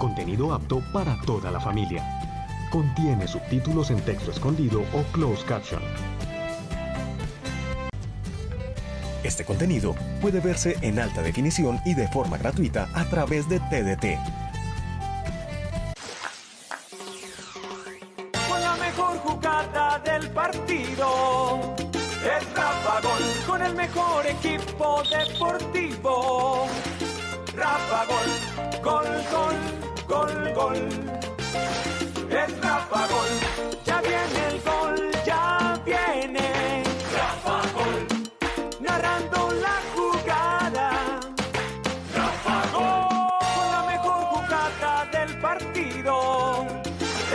contenido apto para toda la familia. Contiene subtítulos en texto escondido o closed caption. Este contenido puede verse en alta definición y de forma gratuita a través de TDT. Con la mejor jugada del partido. Es Rafa Gol con el mejor equipo deportivo. Gol, gol. Es Rafa Gol, ya viene el gol, ya viene. Rafa Gol, narrando la jugada. Rafa Gol, con la mejor jugada del partido.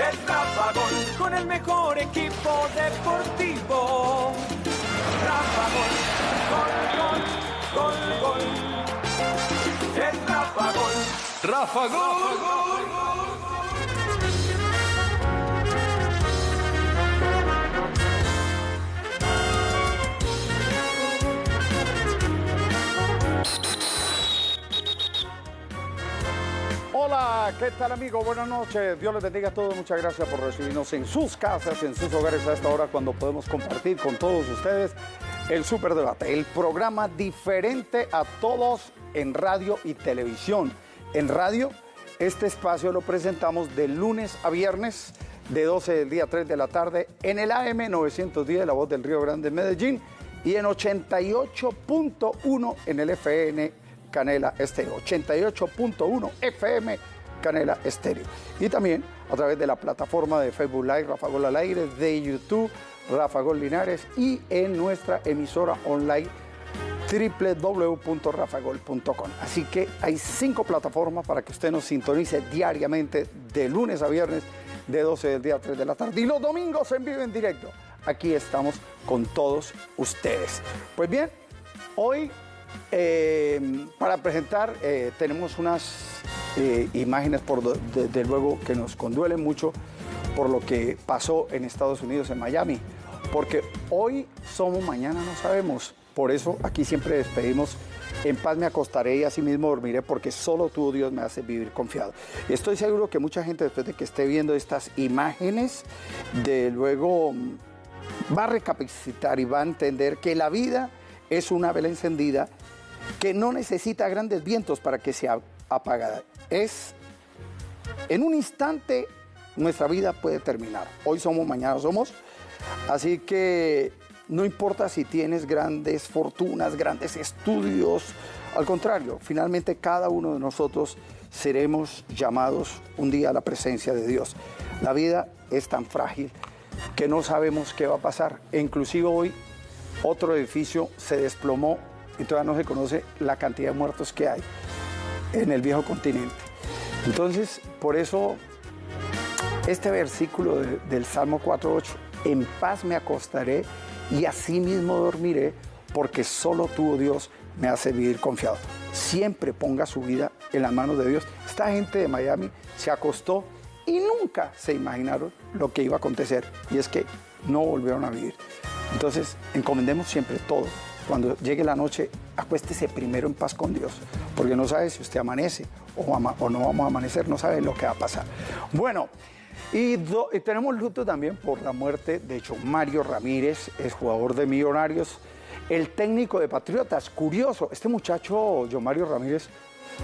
Es Rafa Gol, con el mejor equipo deportivo. Rafa Gol, gol, gol, gol, gol. Es Rafa Gol. Rafa Gol. Hola, ¿qué tal amigo? Buenas noches. Dios les bendiga a todos. Muchas gracias por recibirnos en sus casas, en sus hogares a esta hora cuando podemos compartir con todos ustedes el Superdebate, el programa diferente a todos en radio y televisión. En radio, este espacio lo presentamos de lunes a viernes de 12 del día a 3 de la tarde en el AM 910, La Voz del Río Grande, Medellín, y en 88.1 en el FN Canela Estéreo. 88.1 FM Canela Estéreo. Y también a través de la plataforma de Facebook Live, Rafa Gol al aire, de YouTube, Rafa Gol Linares y en nuestra emisora online www.rafagol.com. Así que hay cinco plataformas para que usted nos sintonice diariamente de lunes a viernes de 12 del día a 3 de la tarde. Y los domingos en vivo en directo. Aquí estamos con todos ustedes. Pues bien, hoy eh, para presentar eh, tenemos unas eh, imágenes, por desde luego, que nos conduelen mucho por lo que pasó en Estados Unidos, en Miami. Porque hoy somos, mañana no sabemos. Por eso aquí siempre despedimos. En paz me acostaré y así mismo dormiré porque solo tú, Dios, me hace vivir confiado. Estoy seguro que mucha gente después de que esté viendo estas imágenes, de luego mm, va a recapacitar y va a entender que la vida es una vela encendida que no necesita grandes vientos para que sea apagada. Es en un instante nuestra vida puede terminar. Hoy somos, mañana somos. Así que no importa si tienes grandes fortunas, grandes estudios. Al contrario, finalmente cada uno de nosotros seremos llamados un día a la presencia de Dios. La vida es tan frágil que no sabemos qué va a pasar. E inclusive hoy otro edificio se desplomó y todavía no se conoce la cantidad de muertos que hay en el viejo continente. Entonces, por eso, este versículo de- del Salmo 4.8, en paz me acostaré y así mismo dormiré, porque solo tú, oh Dios, me hace vivir confiado. Siempre ponga su vida en las manos de Dios. Esta gente de Miami se acostó y nunca se imaginaron lo que iba a acontecer, y es que no volvieron a vivir. Entonces, encomendemos siempre todo. Cuando llegue la noche, acuéstese primero en paz con Dios, porque no sabe si usted amanece o, no vamos a amanecer, no sabe lo que va a pasar. Bueno, y, tenemos luto también por la muerte de John Mario Ramírez, es jugador de Millonarios, el técnico de Patriotas. Curioso, este muchacho, John Mario Ramírez,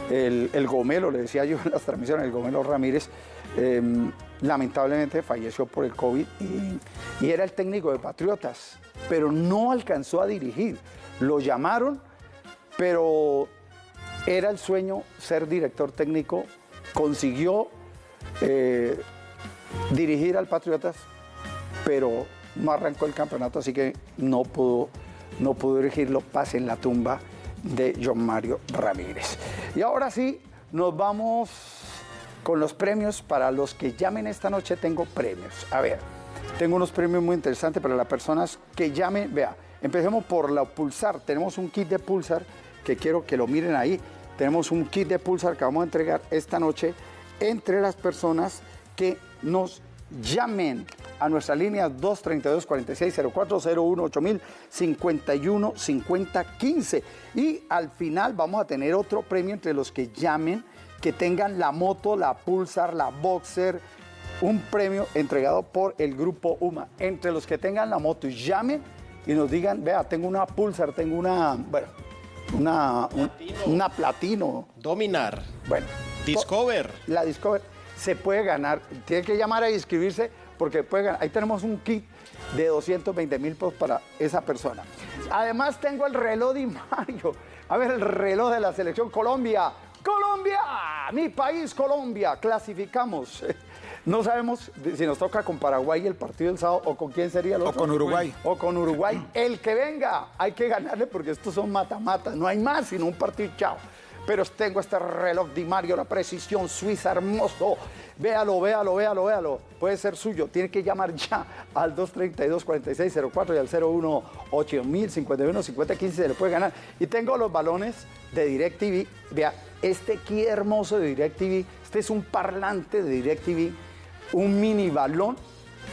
el, el Gomelo, le decía yo en las transmisiones, el Gomelo Ramírez, eh, lamentablemente falleció por el COVID y, y era el técnico de Patriotas, pero no alcanzó a dirigir. Lo llamaron, pero era el sueño ser director técnico, consiguió eh, dirigir al Patriotas, pero no arrancó el campeonato, así que no pudo, no pudo dirigirlo. Pase en la tumba de John Mario Ramírez. Y ahora sí, nos vamos con los premios. Para los que llamen esta noche, tengo premios. A ver, tengo unos premios muy interesantes para las personas que llamen. Vea, empecemos por la Pulsar. Tenemos un kit de Pulsar que quiero que lo miren ahí. Tenemos un kit de Pulsar que vamos a entregar esta noche entre las personas que nos llamen a nuestra línea 232 460401 8000 51 50 15 y al final vamos a tener otro premio entre los que llamen que tengan la moto, la Pulsar, la Boxer, un premio entregado por el grupo UMA. Entre los que tengan la moto, llamen y nos digan, vea, tengo una Pulsar, tengo una, bueno, una, un- una Platino. Dominar. Bueno, Discover. la Discover se puede ganar. Tiene que llamar a inscribirse porque puede ganar. Ahí tenemos un kit de 220 mil pesos para esa persona. Además tengo el reloj de Mario. A ver, el reloj de la selección Colombia. Colombia, mi país Colombia. Clasificamos. No sabemos si nos toca con Paraguay el partido del sábado o con quién sería el O otro. con Uruguay. O con Uruguay. El que venga, hay que ganarle porque estos son mata-mata. No hay más sino un partido chao. Pero tengo este reloj Di Mario, la precisión suiza, hermoso. Véalo, véalo, véalo, véalo. Puede ser suyo. Tiene que llamar ya al 232-4604 y al 018-051-5015 se le puede ganar. Y tengo los balones de DirecTV. Vea, este aquí hermoso de DirecTV. Este es un parlante de DirecTV, un mini balón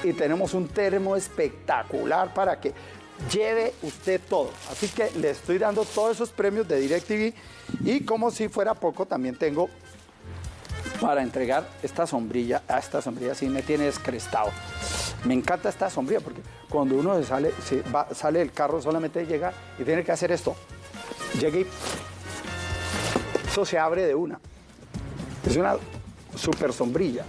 y tenemos un termo espectacular para que lleve usted todo. Así que le estoy dando todos esos premios de DirecTV y como si fuera poco también tengo para entregar esta sombrilla. Ah, esta sombrilla sí me tiene descrestado. Me encanta esta sombrilla porque cuando uno sale, sale del carro solamente llega y tiene que hacer esto. Llega y eso se abre de una. Es una super sombrilla.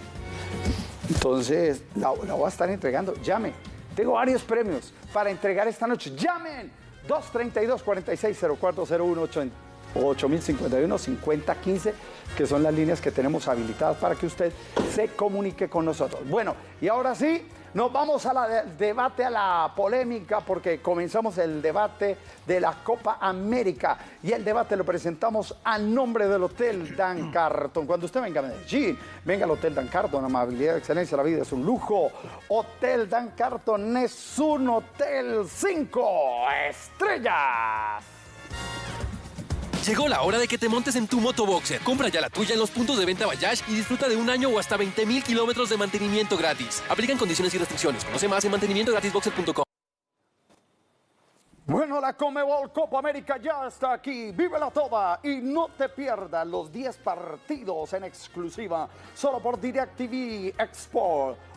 Entonces, la, la voy a estar entregando. Llame. Tengo varios premios para entregar esta noche. Llamen. 232-460401 8051-5015, que son las líneas que tenemos habilitadas para que usted se comunique con nosotros. Bueno, y ahora sí, nos vamos al debate, a la polémica, porque comenzamos el debate de la Copa América. Y el debate lo presentamos a nombre del Hotel Dan Carton. Cuando usted venga a Medellín, venga al Hotel Dan Carton. Amabilidad, excelencia, la vida es un lujo. Hotel Dan Carton es un hotel cinco estrellas. Llegó la hora de que te montes en tu motoboxer. Compra ya la tuya en los puntos de venta Bayash y disfruta de un año o hasta 20 mil kilómetros de mantenimiento gratis. Aplican condiciones y restricciones. Conoce más en mantenimientogratisboxer.com. Bueno, la Comebol Copa América ya está aquí. Vívela toda y no te pierdas los 10 partidos en exclusiva solo por DirecTV Export.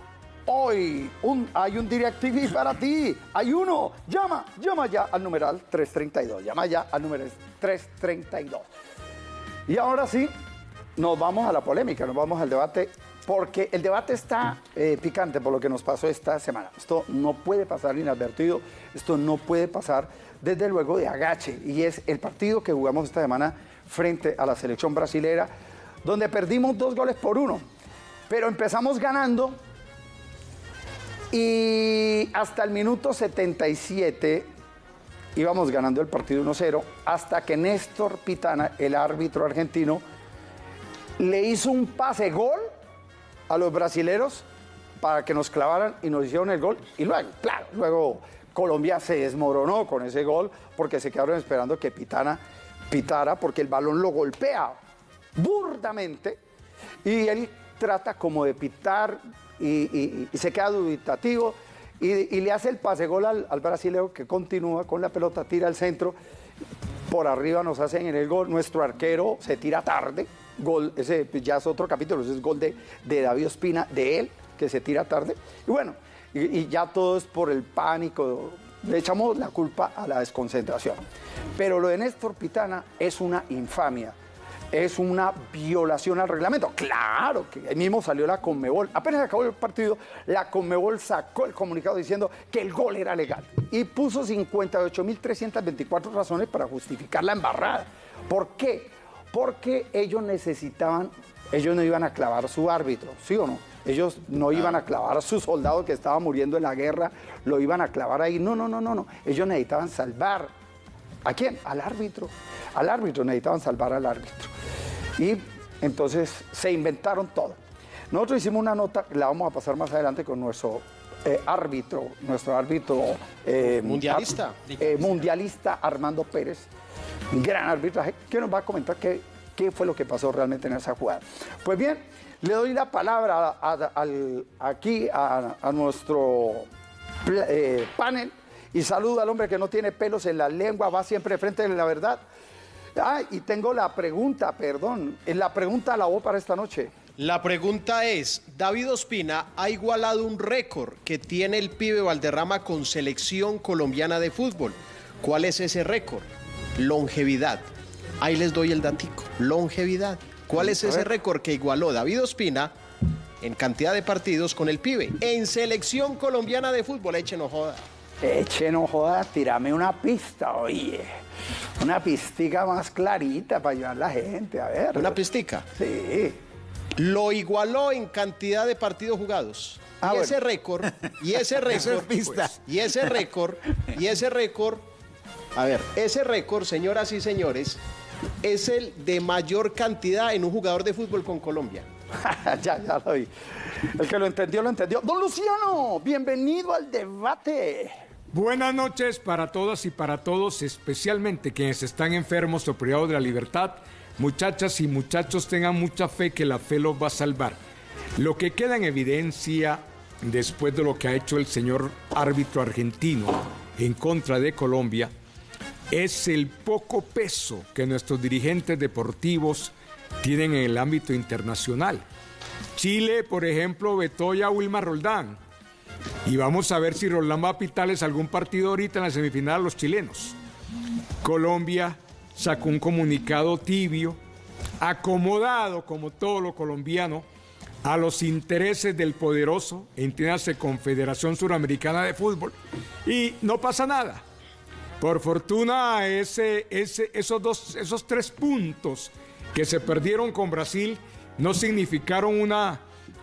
Hoy hay un DirecTV para ti. Hay uno. Llama, llama ya al numeral 332. Llama ya al número 332. Y ahora sí, nos vamos a la polémica, nos vamos al debate, porque el debate está eh, picante por lo que nos pasó esta semana. Esto no puede pasar inadvertido, esto no puede pasar desde luego de agache, y es el partido que jugamos esta semana frente a la selección brasilera, donde perdimos dos goles por uno, pero empezamos ganando y hasta el minuto 77 íbamos ganando el partido 1-0 hasta que Néstor Pitana, el árbitro argentino, le hizo un pase gol a los brasileros para que nos clavaran y nos hicieron el gol. Y luego, claro, luego Colombia se desmoronó con ese gol porque se quedaron esperando que Pitana pitara porque el balón lo golpea burdamente y él trata como de pitar y, se queda dubitativo y, le hace el pase gol al, al brasilero que continúa con la pelota, tira al centro, por arriba nos hacen en el gol, nuestro arquero se tira tarde, gol, ese ya es otro capítulo, ese es gol de, de David Ospina, de él, que se tira tarde, y bueno, y, y ya todo es por el pánico, le echamos la culpa a la desconcentración. Pero lo de Néstor Pitana es una infamia es una violación al reglamento. Claro que ahí mismo salió la Conmebol. Apenas acabó el partido, la Conmebol sacó el comunicado diciendo que el gol era legal y puso 58.324 razones para justificar la embarrada. ¿Por qué? Porque ellos necesitaban, ellos no iban a clavar su árbitro, ¿sí o no? Ellos no iban a clavar a su soldado que estaba muriendo en la guerra, lo iban a clavar ahí. No, no, no, no, no. Ellos necesitaban salvar ¿A quién? Al árbitro. Al árbitro, necesitaban salvar al árbitro. Y entonces se inventaron todo. Nosotros hicimos una nota, la vamos a pasar más adelante con nuestro eh, árbitro, nuestro árbitro eh, Mundialista. eh, mundialista Armando Pérez, gran arbitraje, que nos va a comentar qué, qué fue lo que pasó realmente en esa jugada. Pues bien, le doy la palabra a- a- al- aquí a, a nuestro panel y saluda al hombre que no tiene pelos en la lengua, va siempre de frente de la verdad. Ah, y tengo la pregunta, perdón. La pregunta la voy para esta noche. La pregunta es, David Ospina ha igualado un récord que tiene el pibe Valderrama con selección colombiana de fútbol. ¿Cuál es ese récord? Longevidad. Ahí les doy el datico. Longevidad. ¿Cuál es ese récord que igualó David Ospina en cantidad de partidos con el pibe? En selección colombiana de fútbol. Eche no joda. Eche no joda, tirame una pista, oye. Una pistica más clarita para ayudar a la gente, a ver. ¿Una pistica? Sí. Lo igualó en cantidad de partidos jugados. Ah, y bueno. ese récord, y ese récord, pues, y ese récord, y ese récord, a ver, ese récord, señoras y señores, es el de mayor cantidad en un jugador de fútbol con Colombia. ya, ya lo vi. El que lo entendió, lo entendió. Don Luciano, bienvenido al debate. Buenas noches para todas y para todos, especialmente quienes están enfermos o privados de la libertad. Muchachas y muchachos, tengan mucha fe que la fe los va a salvar. Lo que queda en evidencia después de lo que ha hecho el señor árbitro argentino en contra de Colombia es el poco peso que nuestros dirigentes deportivos tienen en el ámbito internacional. Chile, por ejemplo, vetó ya a Roldán. Y vamos a ver si Roldán va a algún partido ahorita en la semifinal a los chilenos. Colombia sacó un comunicado tibio, acomodado como todo lo colombiano, a los intereses del poderoso, entiéndase Confederación Suramericana de Fútbol, y no pasa nada. Por fortuna, ese, esos, dos, esos tres puntos que se perdieron con Brasil no significaron una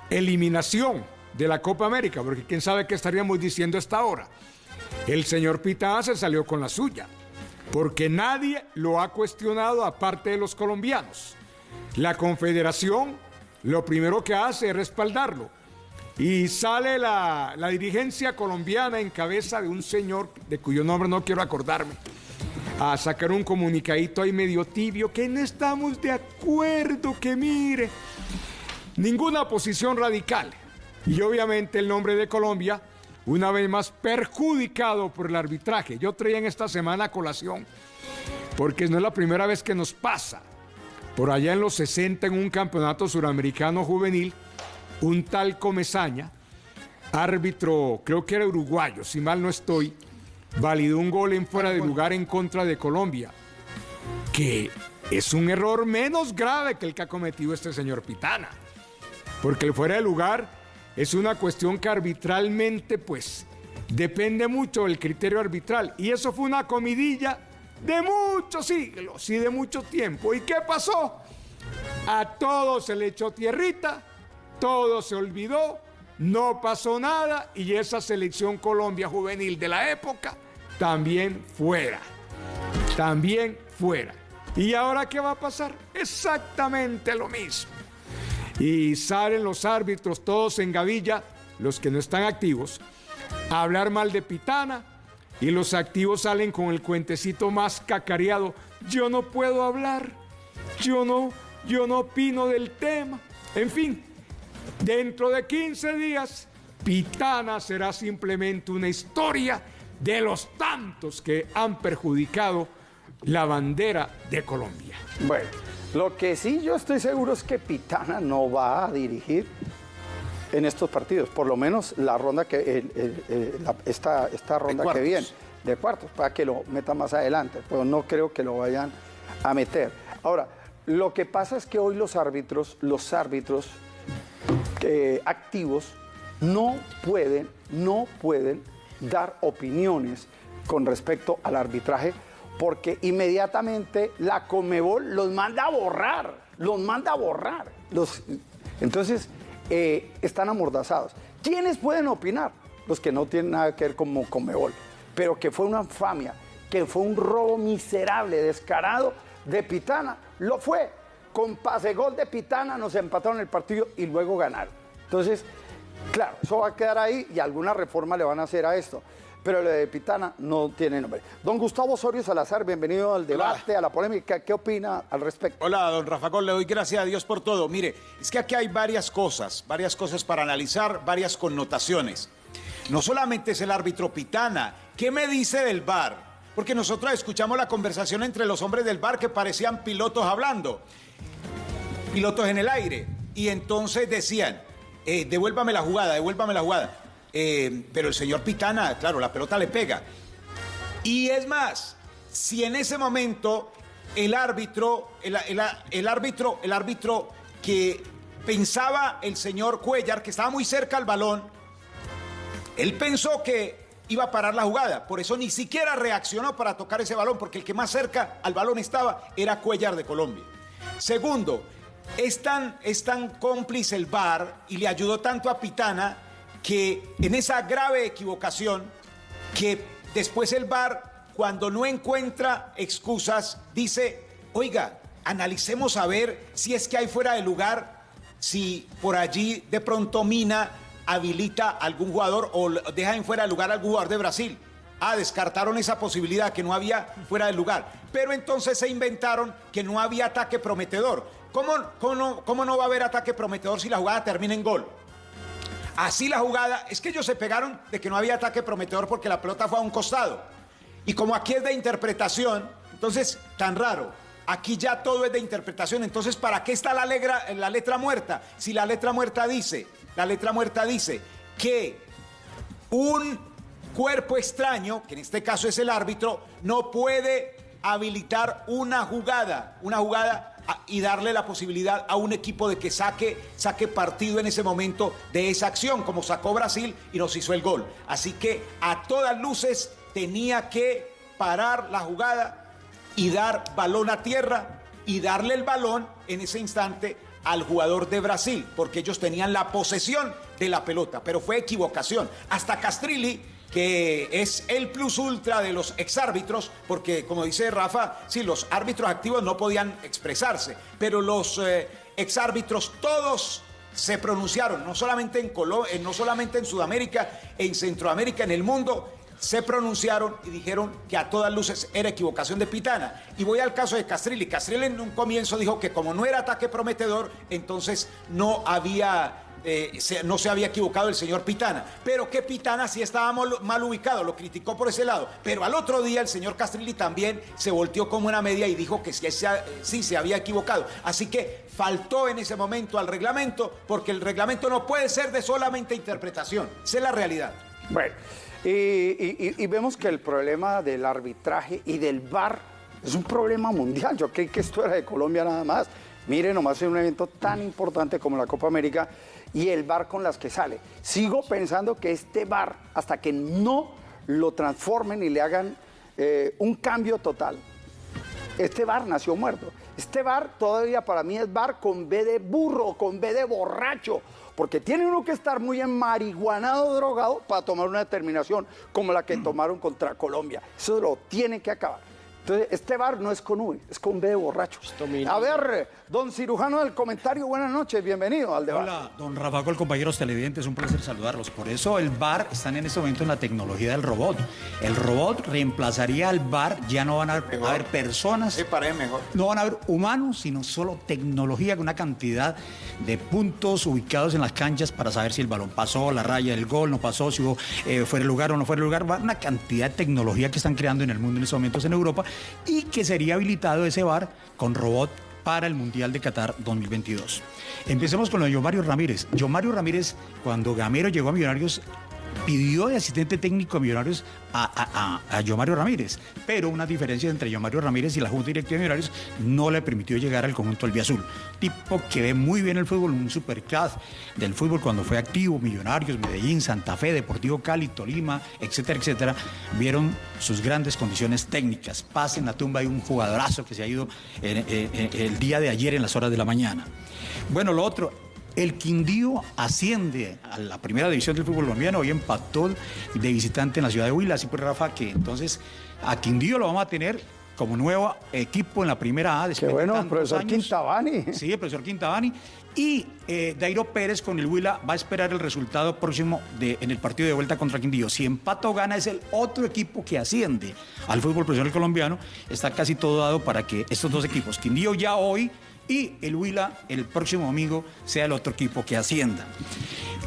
eliminación de la Copa América, porque quién sabe qué estaríamos diciendo hasta ahora. El señor Pitá se salió con la suya, porque nadie lo ha cuestionado aparte de los colombianos. La Confederación lo primero que hace es respaldarlo. Y sale la, la dirigencia colombiana en cabeza de un señor de cuyo nombre no quiero acordarme, a sacar un comunicadito ahí medio tibio, que no estamos de acuerdo, que mire, ninguna posición radical. Y obviamente el nombre de Colombia, una vez más perjudicado por el arbitraje. Yo traía en esta semana colación, porque no es la primera vez que nos pasa. Por allá en los 60, en un campeonato suramericano juvenil, un tal Comezaña, árbitro, creo que era uruguayo, si mal no estoy, validó un gol en fuera de lugar en contra de Colombia, que es un error menos grave que el que ha cometido este señor Pitana, porque el fuera de lugar es una cuestión que arbitralmente, pues, depende mucho del criterio arbitral, y eso fue una comidilla de muchos siglos y de mucho tiempo. ¿Y qué pasó? A todos se le echó tierrita, todo se olvidó, no pasó nada y esa selección Colombia juvenil de la época también fuera. También fuera. ¿Y ahora qué va a pasar? Exactamente lo mismo. Y salen los árbitros todos en gavilla, los que no están activos, a hablar mal de Pitana y los activos salen con el cuentecito más cacareado. Yo no puedo hablar, yo no, yo no opino del tema. En fin, Dentro de 15 días, Pitana será simplemente una historia de los tantos que han perjudicado la bandera de Colombia. Bueno, lo que sí yo estoy seguro es que Pitana no va a dirigir en estos partidos, por lo menos la ronda que el- el- el- la- esta, esta ronda que viene de cuartos, para que lo meta más adelante, pero no creo que lo vayan a meter. Ahora, lo que pasa es que hoy los árbitros, los árbitros eh, activos no pueden, no pueden dar opiniones con respecto al arbitraje porque inmediatamente la Comebol los manda a borrar, los manda a borrar. Los, entonces, eh, están amordazados. ¿Quiénes pueden opinar? Los que no tienen nada que ver con Comebol, pero que fue una infamia, que fue un robo miserable, descarado de Pitana, lo fue. Con pase gol de Pitana nos empataron el partido y luego ganaron. Entonces, claro, eso va a quedar ahí y alguna reforma le van a hacer a esto. Pero lo de Pitana no tiene nombre. Don Gustavo Osorio Salazar, bienvenido al debate, a la polémica. ¿Qué opina al respecto? Hola, don Rafa Gol, le doy gracias a Dios por todo. Mire, es que aquí hay varias cosas, varias cosas para analizar, varias connotaciones. No solamente es el árbitro Pitana, ¿qué me dice del VAR? porque nosotros escuchamos la conversación entre los hombres del bar que parecían pilotos hablando, pilotos en el aire, y entonces decían, eh, devuélvame la jugada, devuélvame la jugada. Eh, pero el señor Pitana, claro, la pelota le pega. Y es más, si en ese momento el árbitro, el, árbitro, el árbitro que pensaba el señor Cuellar, que estaba muy cerca al balón, él pensó que iba a parar la jugada, por eso ni siquiera reaccionó para tocar ese balón, porque el que más cerca al balón estaba era Cuellar de Colombia. Segundo, es tan, es tan cómplice el VAR y le ayudó tanto a Pitana que en esa grave equivocación, que después el VAR, cuando no encuentra excusas, dice, oiga, analicemos a ver si es que hay fuera de lugar, si por allí de pronto Mina habilita algún jugador o deja en fuera de lugar a algún jugador de Brasil. Ah, descartaron esa posibilidad que no había fuera de lugar. Pero entonces se inventaron que no había ataque prometedor. ¿Cómo, cómo, cómo no va a haber ataque prometedor si la jugada termina en gol? Así la jugada, es que ellos se pegaron de que no había ataque prometedor porque la pelota fue a un costado. Y como aquí es de interpretación, entonces, tan raro. Aquí ya todo es de interpretación. Entonces, ¿para qué está la, la letra muerta? Si la letra muerta dice, la letra muerta dice que un cuerpo extraño, que en este caso es el árbitro, no puede habilitar una jugada, una jugada y darle la posibilidad a un equipo de que saque, saque partido en ese momento de esa acción, como sacó Brasil y nos hizo el gol. Así que a todas luces tenía que parar la jugada y dar balón a tierra y darle el balón en ese instante al jugador de Brasil, porque ellos tenían la posesión de la pelota, pero fue equivocación. Hasta Castrilli que es el plus ultra de los exárbitros, porque como dice Rafa, sí, los árbitros activos no podían expresarse, pero los eh, exárbitros todos se pronunciaron, no solamente en, eh, no solamente en Sudamérica, en Centroamérica, en el mundo, se pronunciaron y dijeron que a todas luces era equivocación de Pitana. Y voy al caso de Castrilli. Castrilli en un comienzo dijo que como no era ataque prometedor, entonces no había eh, no se había equivocado el señor Pitana, pero que Pitana sí estaba mal, ubicado, lo criticó por ese lado. Pero al otro día el señor Castrilli también se volteó como una media y dijo que sí, se había equivocado. Así que faltó en ese momento al reglamento, porque el reglamento no puede ser de solamente interpretación, es la realidad. Bueno, y, vemos que el problema del arbitraje y del VAR es un problema mundial. Yo creí que esto era de Colombia nada más. Miren, nomás en un evento tan importante como la Copa América y el bar con las que sale. Sigo pensando que este bar, hasta que no lo transformen y le hagan eh, un cambio total, este bar nació muerto. Este bar todavía para mí es bar con B de burro, con B de borracho, porque tiene uno que estar muy enmarihuanado, drogado, para tomar una determinación como la que tomaron contra Colombia. Eso lo tiene que acabar. Entonces, este bar no es con U, es con B de borracho. A ver, don cirujano del comentario, buenas noches, bienvenido al debate. Hola, don Rafa, compañeros televidentes, un placer saludarlos. Por eso el bar está en este momento en la tecnología del robot. El robot reemplazaría al bar, ya no van a, haber personas. Sí, para mejor. No van a haber humanos, sino solo tecnología con una cantidad de puntos ubicados en las canchas para saber si el balón pasó, la raya del gol, no pasó, si hubo, eh, fuera el lugar o no fuera el lugar. Una cantidad de tecnología que están creando en el mundo en estos momentos en Europa y que sería habilitado ese bar con robot para el Mundial de Qatar 2022. Empecemos con lo de Yomario Ramírez. Yomario Ramírez, cuando Gamero llegó a Millonarios, pidió de asistente técnico a Millonarios a, a, Yomario Ramírez, pero una diferencia entre Yomario Ramírez y la Junta Directiva de Millonarios no le permitió llegar al conjunto Azul. Tipo que ve muy bien el fútbol, un superclass del fútbol cuando fue activo, Millonarios, Medellín, Santa Fe, Deportivo Cali, Tolima, etcétera, etcétera, vieron sus grandes condiciones técnicas. Paz en la tumba hay un jugadorazo que se ha ido el día de ayer en las horas de la mañana. Bueno, lo otro, el Quindío asciende a la primera división del fútbol colombiano, hoy empató de visitante en la ciudad de Huila, así pues Rafa, que entonces a Quindío lo vamos a tener como nuevo equipo en la primera A. Qué bueno, profesor Quintabani. Sí, el profesor Quintabani. Y eh, Dairo Pérez con el Huila va a esperar el resultado próximo de, en el partido de vuelta contra Quindío. Si empata o gana es el otro equipo que asciende al fútbol profesional colombiano. Está casi todo dado para que estos dos equipos, Quindío ya hoy y el Huila el próximo domingo sea el otro equipo que ascienda.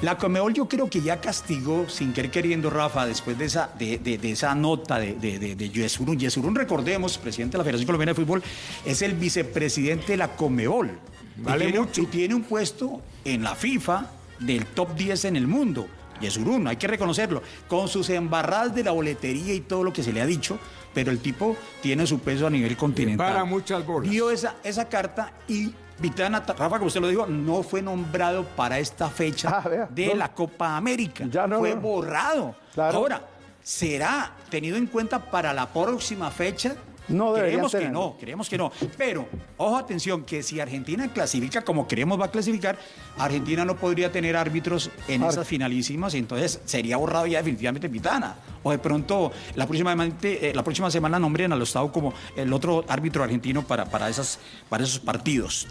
La Comebol yo creo que ya castigó, sin querer queriendo, Rafa, después de esa, de, de- de esa nota de, de, Yesurún. Yesurún, recordemos, presidente de la Federación Colombiana de Fútbol, es el vicepresidente de la Comebol. Vale y tiene, mucho. y tiene un puesto en la FIFA del top 10 en el mundo. Yesurún, hay que reconocerlo, con sus embarradas de la boletería y todo lo que se le ha dicho, pero el tipo tiene su peso a nivel continental. Para muchas bolas. Dio esa, esa carta y Vitana, Rafa, como usted lo dijo, no fue nombrado para esta fecha Ah, vea, de no. la Copa América. Ya no, fue no. borrado. Claro. Ahora, ¿será tenido en cuenta para la próxima fecha? No Creemos que no, creemos que no. Pero, ojo, atención, que si Argentina clasifica como creemos va a clasificar, Argentina no podría tener árbitros en Ar- esas finalísimas, y entonces sería borrado ya definitivamente Pitana. O de pronto, la próxima, eh, la próxima semana nombren al Estado como el otro árbitro argentino para, para, esas, para esos partidos.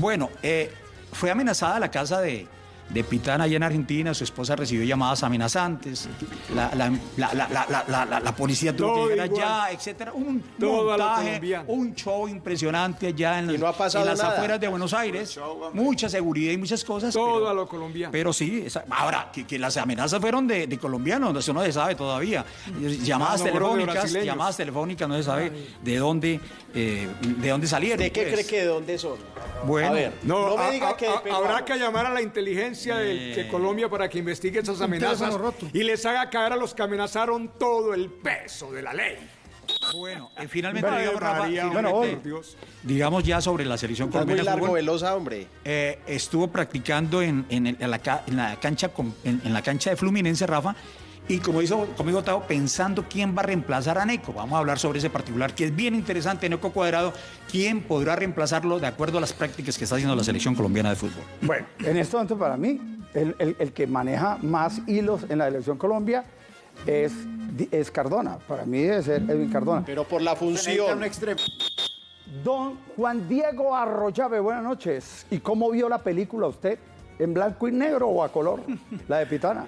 Bueno, eh, fue amenazada la casa de, de Pitana allá en Argentina, su esposa recibió llamadas amenazantes, la, la- la- la- la- la- la- la- la policía tuvo Todo que llegar igual. allá, etcétera. Un Todo montaje, colombiano. un show impresionante allá en, las- en afueras de Buenos Aires. Mucha seguridad y muchas cosas. Todo pero- a lo colombiano. Pero sí, esa- ahora, que, que las amenazas fueron de, de colombianos, eso no se sabe todavía. Llamadas no, fueron de telefónicas, llamadas telefónicas, no se sabe de dónde, eh, de dónde salieron. ¿De qué pues. cree que de dónde son? Bueno, a ver, no, me a- diga a- que a- habrá que llamar a la inteligencia de, Eh. de Colombia para que investigue esas amenazas y les haga caer a los que amenazaron todo el peso de la ley. Bueno, eh, finalmente, digamos, Rafa, María, finalmente, bueno, digamos ya sobre la selección muy colombiana de largo, velosa, hombre. eh, estuvo practicando en, en el- en la, en la cancha en la cancha de Fluminense, Rafa, y como hizo conmigo Tao, pensando quién va a reemplazar a Neco. Vamos a hablar sobre ese particular, que es bien interesante, Neco Cuadrado, quién podrá reemplazarlo de acuerdo a las prácticas que está haciendo la selección colombiana de fútbol. Bueno, en este momento para mí, el, el- el que maneja más hilos en la elección Colombia es, es Cardona. Para mí debe ser Edwin Cardona. Pero por la función. Don Juan Diego Arroyave, buenas noches. ¿Y cómo vio la película usted? ¿En blanco y negro o a color? La de Pitana.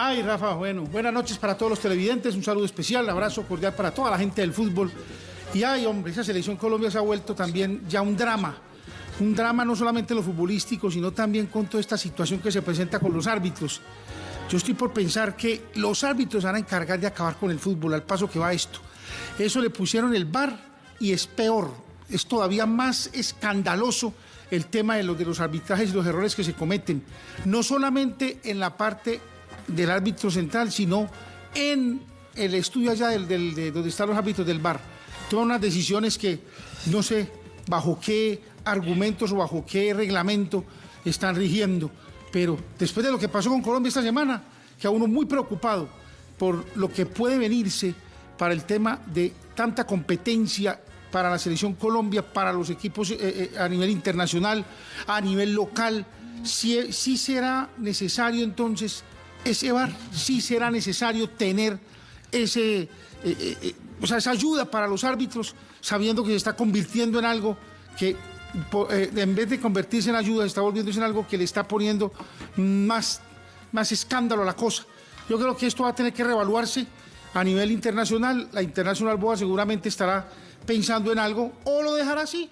Ay, Rafa, bueno, buenas noches para todos los televidentes, un saludo especial, abrazo cordial para toda la gente del fútbol. Y ay, hombre, esa selección Colombia se ha vuelto también ya un drama. Un drama no solamente en lo futbolístico, sino también con toda esta situación que se presenta con los árbitros. Yo estoy por pensar que los árbitros van a encargar de acabar con el fútbol al paso que va esto. Eso le pusieron el VAR y es peor, es todavía más escandaloso el tema de los, de los arbitrajes y los errores que se cometen, no solamente en la parte del árbitro central, sino en el estudio allá del, de donde están los árbitros del VAR. Toman unas decisiones que no sé bajo qué argumentos o bajo qué reglamento están rigiendo. Pero después de lo que pasó con Colombia esta semana, que a uno muy preocupado por lo que puede venirse para el tema de tanta competencia para la selección Colombia, para los equipos eh, eh, a nivel internacional, a nivel local, si, si será necesario entonces ese VAR, si será necesario tener ese, eh, eh, eh, o sea, esa ayuda para los árbitros, sabiendo que se está convirtiendo en algo que en vez de convertirse en ayuda, está volviéndose en algo que le está poniendo más, más escándalo a la cosa. Yo creo que esto va a tener que reevaluarse a nivel internacional. La Internacional Boa seguramente estará pensando en algo o lo dejará así,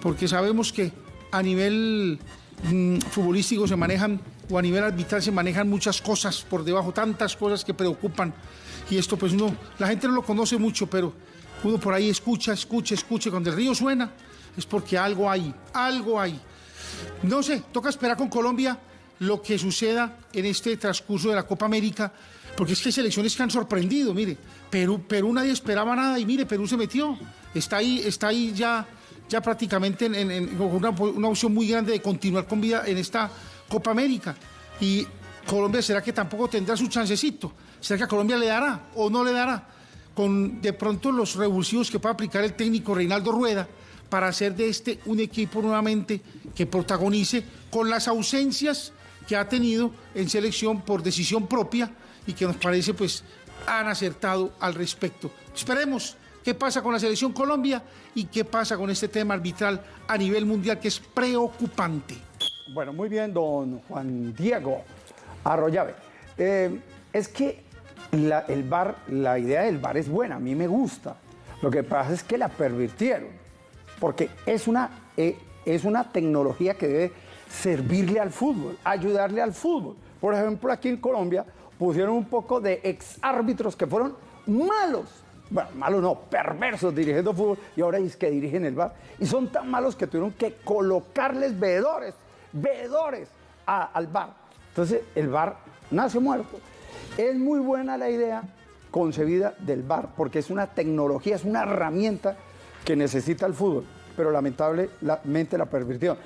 porque sabemos que a nivel mm, futbolístico se manejan, o a nivel arbitral se manejan muchas cosas por debajo, tantas cosas que preocupan. Y esto pues uno, la gente no lo conoce mucho, pero uno por ahí escucha, escucha, escucha. Cuando el río suena es porque algo hay, algo hay. No sé, toca esperar con Colombia lo que suceda en este transcurso de la Copa América, porque es que hay selecciones que han sorprendido, mire, Perú, Perú nadie esperaba nada y mire, Perú se metió, está ahí, está ahí ya, ya prácticamente en, una opción muy grande de continuar con vida en esta Copa América. Y Colombia, ¿será que tampoco tendrá su chancecito? ¿Será que a Colombia le dará o no le dará? Con de pronto los revulsivos que puede aplicar el técnico Reinaldo Rueda para hacer de este un equipo nuevamente que protagonice con las ausencias que ha tenido en selección por decisión propia y que nos parece pues han acertado al respecto. Esperemos qué pasa con la selección Colombia y qué pasa con este tema arbitral a nivel mundial que es preocupante. Bueno, muy bien, don Juan Diego Arroyave. Eh, es que la, el bar, la idea del bar es buena, a mí me gusta. Lo que pasa es que la pervirtieron, porque es una, eh, es una tecnología que debe servirle al fútbol, ayudarle al fútbol. Por ejemplo, aquí en Colombia pusieron un poco de ex árbitros que fueron malos. Bueno, malos no, perversos dirigiendo fútbol y ahora es que dirigen el bar. Y son tan malos que tuvieron que colocarles veedores, veedores al bar. Entonces el bar nace muerto. Es muy buena la idea concebida del bar porque es una tecnología, es una herramienta que necesita el fútbol, pero lamentablemente la pervirtió.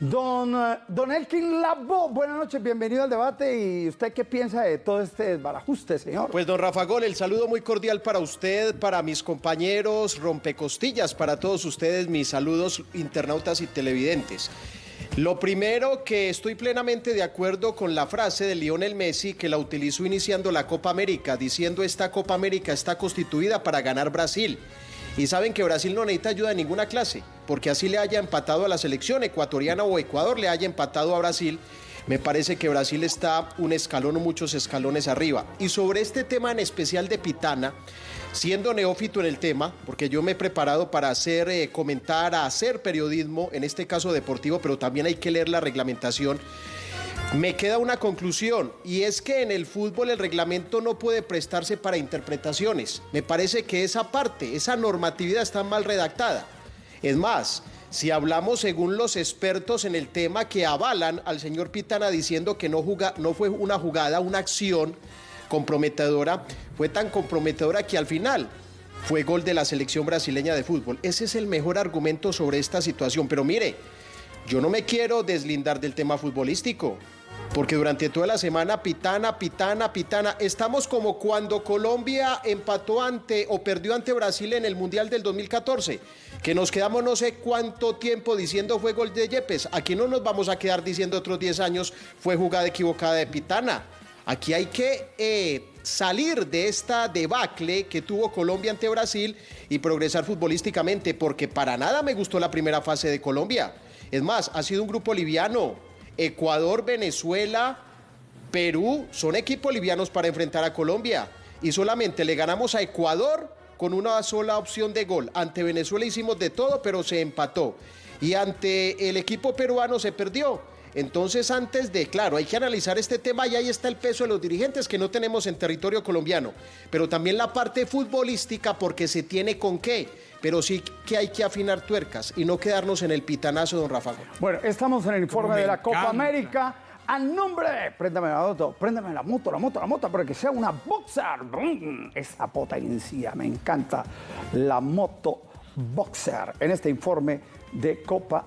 Don, eh, don Elkin Labo, buenas noches, bienvenido al debate. ¿Y usted qué piensa de todo este desbarajuste, señor? Pues don Rafa Gol, el saludo muy cordial para usted, para mis compañeros, rompecostillas, para todos ustedes, mis saludos internautas y televidentes. Lo primero que estoy plenamente de acuerdo con la frase de Lionel Messi que la utilizó iniciando la Copa América, diciendo esta Copa América está constituida para ganar Brasil. Y saben que Brasil no necesita ayuda de ninguna clase, porque así le haya empatado a la selección ecuatoriana o Ecuador le haya empatado a Brasil. Me parece que Brasil está un escalón o muchos escalones arriba. Y sobre este tema en especial de Pitana, siendo neófito en el tema, porque yo me he preparado para hacer, eh, comentar, hacer periodismo, en este caso deportivo, pero también hay que leer la reglamentación. Me queda una conclusión y es que en el fútbol el reglamento no puede prestarse para interpretaciones. Me parece que esa parte, esa normatividad está mal redactada. Es más, si hablamos según los expertos en el tema que avalan al señor Pitana diciendo que no, juga- no fue una jugada, una acción comprometedora, fue tan comprometedora que al final fue gol de la selección brasileña de fútbol. Ese es el mejor argumento sobre esta situación. Pero mire, yo no me quiero deslindar del tema futbolístico, porque durante toda la semana pitana, pitana, pitana, estamos como cuando Colombia empató ante o perdió ante Brasil en el Mundial del 2014, que nos quedamos no sé cuánto tiempo diciendo fue gol de Yepes. Aquí no nos vamos a quedar diciendo otros 10 años fue jugada equivocada de pitana. Aquí hay que eh, salir de esta debacle que tuvo Colombia ante Brasil y progresar futbolísticamente, porque para nada me gustó la primera fase de Colombia. Es más, ha sido un grupo liviano. Ecuador, Venezuela, Perú son equipos livianos para enfrentar a Colombia. Y solamente le ganamos a Ecuador con una sola opción de gol. Ante Venezuela hicimos de todo, pero se empató. Y ante el equipo peruano se perdió. Entonces, antes de, claro, hay que analizar este tema y ahí está el peso de los dirigentes que no tenemos en territorio colombiano, pero también la parte futbolística porque se tiene con qué, pero sí que hay que afinar tuercas y no quedarnos en el pitanazo, don Rafa. Bueno, estamos en el informe de la Copa. América. A nombre, préndame la moto, préndame la moto, la moto, la moto, para que sea una boxer. Brum, Esa potencia, me encanta la moto boxer en este informe de Copa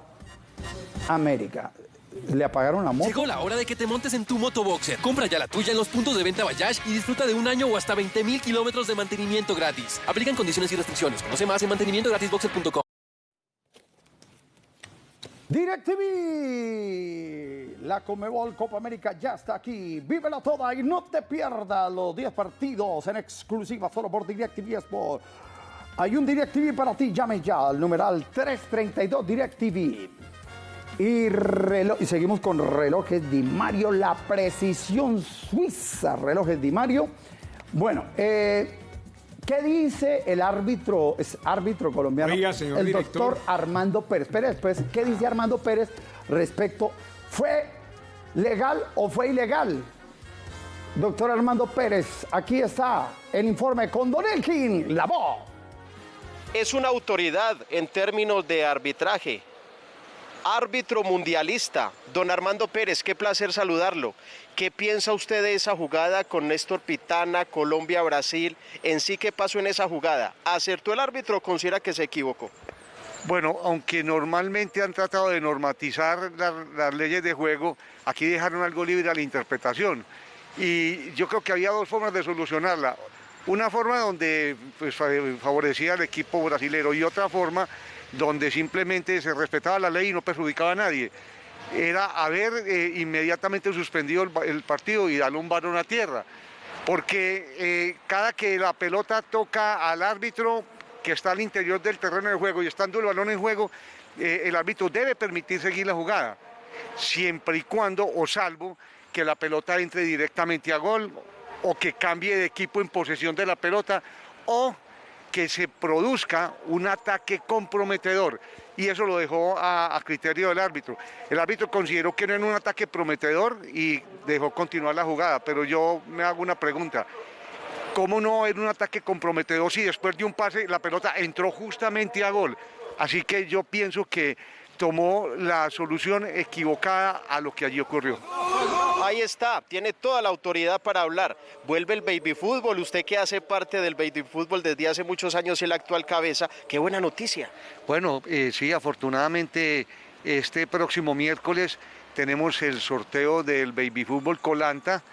América. ¿Le apagaron la moto? Llegó la hora de que te montes en tu moto Boxer. Compra ya la tuya en los puntos de venta Bayash y disfruta de un año o hasta 20 mil kilómetros de mantenimiento gratis. Aplican condiciones y restricciones. Conoce más en mantenimientogratisboxer.com. DirecTV, la Comebol Copa América ya está aquí. Vívela toda y no te pierdas los 10 partidos en exclusiva solo por DirecTV Sport. Hay un DirecTV para ti, llame ya al numeral 332 DirecTV. Y, reloj, y seguimos con relojes Di Mario, la precisión suiza, relojes Di Mario. Bueno, eh, ¿qué dice el árbitro, es árbitro colombiano? Oiga, señor el director. doctor Armando Pérez. Espera, después, ¿qué dice Armando Pérez respecto? ¿Fue legal o fue ilegal? Doctor Armando Pérez, aquí está el informe con Don Elkin, la voz. Es una autoridad en términos de arbitraje. Árbitro mundialista, don Armando Pérez, qué placer saludarlo. ¿Qué piensa usted de esa jugada con Néstor Pitana, Colombia-Brasil? En sí, ¿qué pasó en esa jugada? ¿Acertó el árbitro o considera que se equivocó? Bueno, aunque normalmente han tratado de normatizar la- las leyes de juego, aquí dejaron algo libre a la interpretación. Y yo creo que había dos formas de solucionarla. Una forma donde pues, fa- favorecía al equipo brasilero y otra forma donde simplemente se respetaba la ley y no perjudicaba a nadie. Era haber eh, inmediatamente suspendido el, partido y darle un balón a tierra. Porque eh, cada que la pelota toca al árbitro que está al interior del terreno de juego y estando el balón en juego, eh, el árbitro debe permitir seguir la jugada, siempre y cuando o salvo que la pelota entre directamente a gol o que cambie de equipo en posesión de la pelota o que se produzca un ataque comprometedor. Y eso lo dejó a, a criterio del árbitro. El árbitro consideró que no era un ataque prometedor y dejó continuar la jugada, pero yo me hago una pregunta. ¿Cómo no era un ataque comprometedor si después de un pase la pelota entró justamente a gol? Así que yo pienso que tomó la solución equivocada a lo que allí ocurrió. Ahí está, tiene toda la autoridad para hablar. Vuelve el baby fútbol, usted que hace parte del baby fútbol desde hace muchos años y la actual cabeza, qué buena noticia. Bueno, eh, sí, afortunadamente este próximo miércoles tenemos el sorteo del baby fútbol Colanta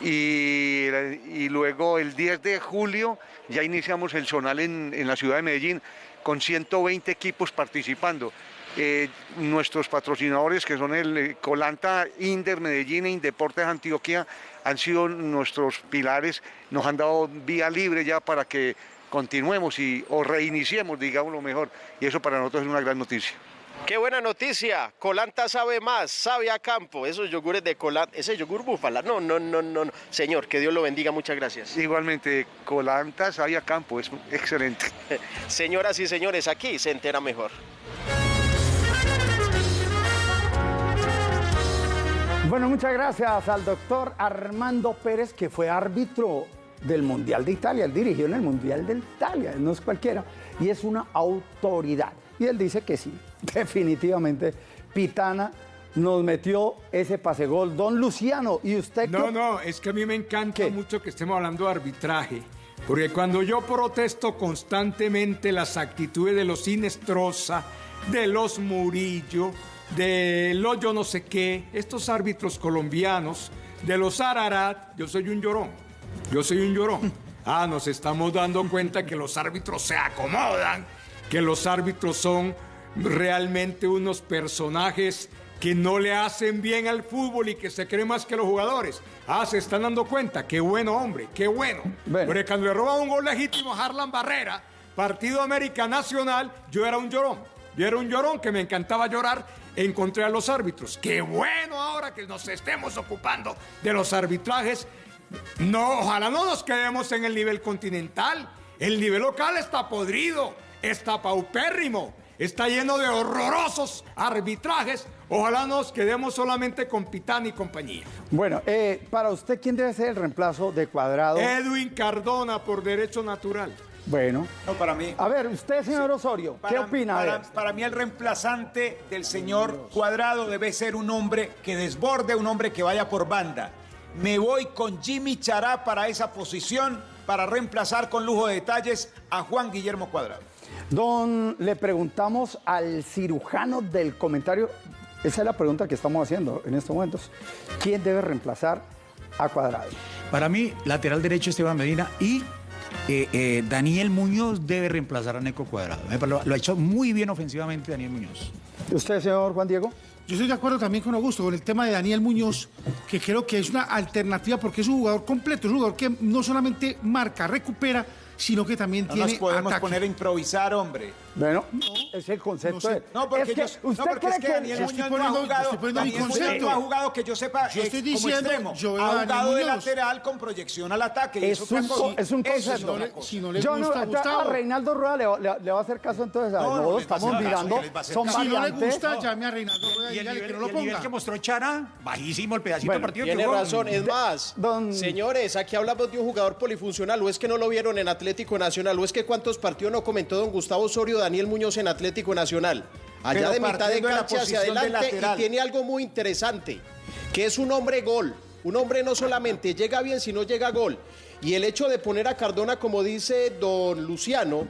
y, y luego el 10 de julio ya iniciamos el zonal en, en la ciudad de Medellín con 120 equipos participando. Eh, nuestros patrocinadores, que son el eh, Colanta, Inder, Medellín e Indeportes Antioquia, han sido nuestros pilares, nos han dado vía libre ya para que continuemos y, o reiniciemos, digamos lo mejor, y eso para nosotros es una gran noticia. Qué buena noticia. Colanta sabe más, sabe a campo. Esos yogures de Colanta, ese yogur búfala. No, no, no, no, no. Señor, que Dios lo bendiga. Muchas gracias. Igualmente, Colanta sabe a campo, es excelente. Señoras y señores, aquí se entera mejor. Bueno, muchas gracias al doctor Armando Pérez, que fue árbitro del Mundial de Italia. Él dirigió en el Mundial de Italia, no es cualquiera, y es una autoridad. Y él dice que sí, definitivamente, Pitana nos metió ese pase gol. Don Luciano, ¿y usted No, no, es que a mí me encanta mucho que estemos hablando de arbitraje. Porque cuando yo protesto constantemente las actitudes de los Inestrosa, de los Murillo, de los yo no sé qué, estos árbitros colombianos, de los Ararat, yo soy un llorón. Yo soy un llorón. Ah, nos estamos dando cuenta que los árbitros se acomodan, que los árbitros son realmente unos personajes que no le hacen bien al fútbol y que se creen más que los jugadores. Ah, se están dando cuenta. Qué bueno, hombre, qué bueno. Porque cuando le roban un gol legítimo a Harlan Barrera, Partido América Nacional, yo era un llorón. Yo era un llorón que me encantaba llorar encontré a los árbitros. Qué bueno ahora que nos estemos ocupando de los arbitrajes. No, ojalá no nos quedemos en el nivel continental. El nivel local está podrido, está paupérrimo, está lleno de horrorosos arbitrajes. Ojalá nos quedemos solamente con Pitán y compañía. Bueno, eh, para usted, ¿quién debe ser el reemplazo de Cuadrado? Edwin Cardona por derecho natural. Bueno. No, para mí. A ver, usted, señor Osorio, ¿qué Para- opina? Para, para mí el reemplazante del señor Cuadrado debe ser un hombre que desborde, un hombre que vaya por banda. Me voy con Jimmy Chará para esa posición para reemplazar con lujo de detalles a Juan Guillermo Cuadrado. Don, le preguntamos al cirujano del comentario, esa es la pregunta que estamos haciendo en estos momentos. ¿Quién debe reemplazar a Cuadrado? Para mí, lateral derecho Esteban Medina y eh, eh, Daniel Muñoz debe reemplazar a Neco Cuadrado. Lo ha hecho muy bien ofensivamente Daniel Muñoz. ¿Usted, señor Juan Diego? Yo estoy de acuerdo también con Augusto con el tema de Daniel Muñoz, que creo que es una alternativa porque es un jugador completo, es un jugador que no solamente marca, recupera, sino que también No tiene nos podemos ataque. poner a improvisar, hombre. Bueno, es el concepto No sé. de... No, porque, es que, yo- no, ¿Usted porque cree es que Daniel. Estoy Muñoz poniendo- no ha jugado, estoy poniendo mi Daniel concepto. no ha jugado que yo sepa Yo eh, estoy como diciendo, extremo. yo veo ha jugado de lateral con proyección al ataque. Es un, co- es un Eso concepto. Si no le Yo no, gusta, a-. Reinaldo Rueda le, va- le- le va a hacer caso entonces. a- No, No, no estamos caso, mirando, son. Si no le gusta, llame a Reinaldo Rueda y, Y el, dígale nivel, que no lo y el nivel ponga. que mostró Chara, bajísimo el pedacito Bueno, partido Tiene razón, es más, señores, aquí hablamos de un jugador polifuncional, o es que no lo vieron en Atlético Nacional, o es que cuántos partidos no comentó don Gustavo Osorio Daniel Muñoz en Atlético Nacional. Allá Pero de mitad de cancha hacia adelante y tiene algo muy interesante, que es un hombre gol. Un hombre no solamente llega bien, sino llega a gol. Y el hecho de poner a Cardona, como dice don Luciano,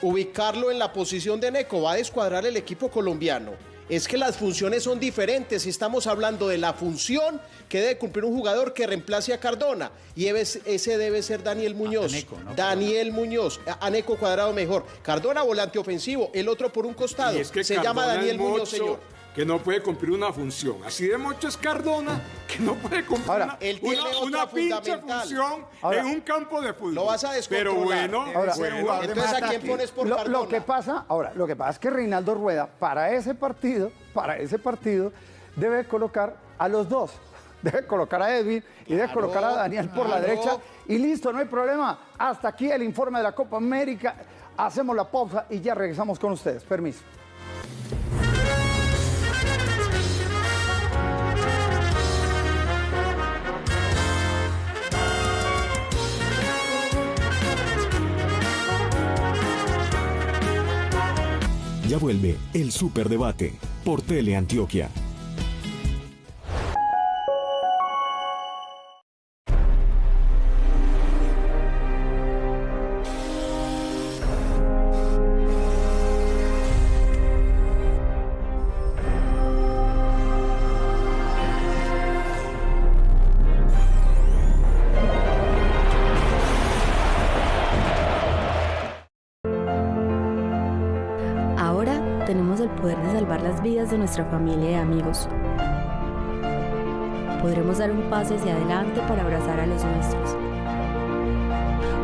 ubicarlo en la posición de Neco va a descuadrar el equipo colombiano. Es que las funciones son diferentes. y Estamos hablando de la función que debe cumplir un jugador que reemplace a Cardona. Y ese debe ser Daniel Muñoz. Neco, ¿no? Daniel Muñoz. A a Neco cuadrado mejor. Cardona volante ofensivo. El otro por un costado. Y es que Se Cardona llama Daniel Muñoz, mocho señor. Que no puede cumplir una función. Así de mucho es Cardona que no puede cumplir Ahora, una, él tiene una- pinche función Ahora, en un campo de fútbol. lo vas a Pero descontrolar. bueno, Debe Ahora, bueno. Entonces, ¿a quién pones por Lo, Cardona? lo que pasa, ahora, lo que pasa es que Reinaldo Rueda, para ese partido, para ese partido, debe colocar a los dos. Debe colocar a Edwin y debe colocar a Daniel por la derecha. Y listo, no hay problema. Hasta aquí el informe de la Copa América. Hacemos la pausa y ya regresamos con ustedes. Permiso. Ya vuelve el Superdebate por Teleantioquia. Nuestra familia y amigos. Podremos dar un paso hacia adelante para abrazar a los nuestros.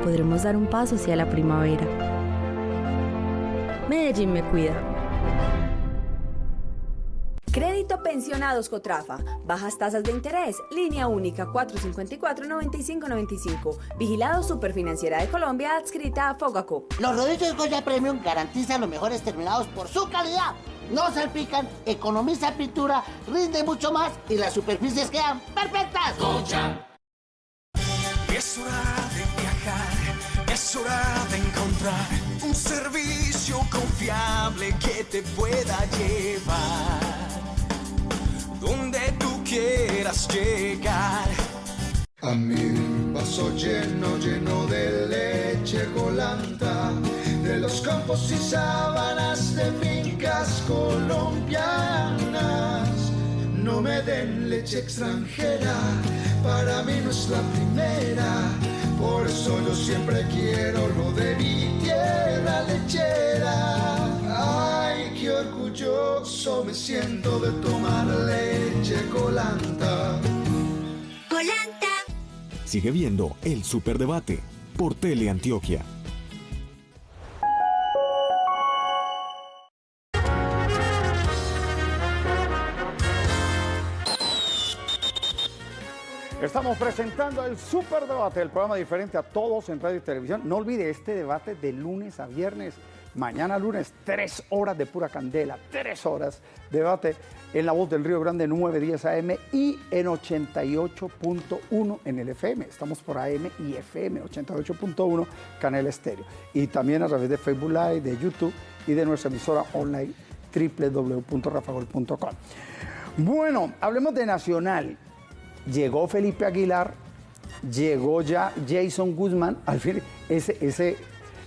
Podremos dar un paso hacia la primavera. Medellín me cuida. Crédito Pensionados Cotrafa. Bajas tasas de interés. Línea única 454-9595. Vigilado Superfinanciera de Colombia adscrita a Fogaco. Los rodillos Goya Premium garantizan los mejores terminados por su calidad. No salpican, economiza pintura, rinde mucho más y las superficies quedan perfectas. Es hora de viajar, es hora de encontrar un servicio confiable que te pueda llevar donde tú quieras llegar. A mi vaso lleno, lleno de leche colanta, de los campos y sábanas de fincas colombianas. No me den leche extranjera, para mí no es la primera. Por eso yo siempre quiero lo de mi tierra lechera. Ay, qué orgulloso me siento de tomar leche colanta. Colanta. Sigue viendo el Superdebate por Teleantioquia. Estamos presentando el Superdebate, el programa diferente a todos en radio y televisión. No olvide este debate de lunes a viernes. Mañana lunes, tres horas de pura candela, tres horas de debate en la voz del Río Grande 910 AM y en 88.1 en el FM. Estamos por AM y FM, 88.1 Canal Estéreo. Y también a través de Facebook Live, de YouTube y de nuestra emisora online www.rafagol.com. Bueno, hablemos de Nacional. Llegó Felipe Aguilar, llegó ya Jason Guzmán, al fin ese, ese,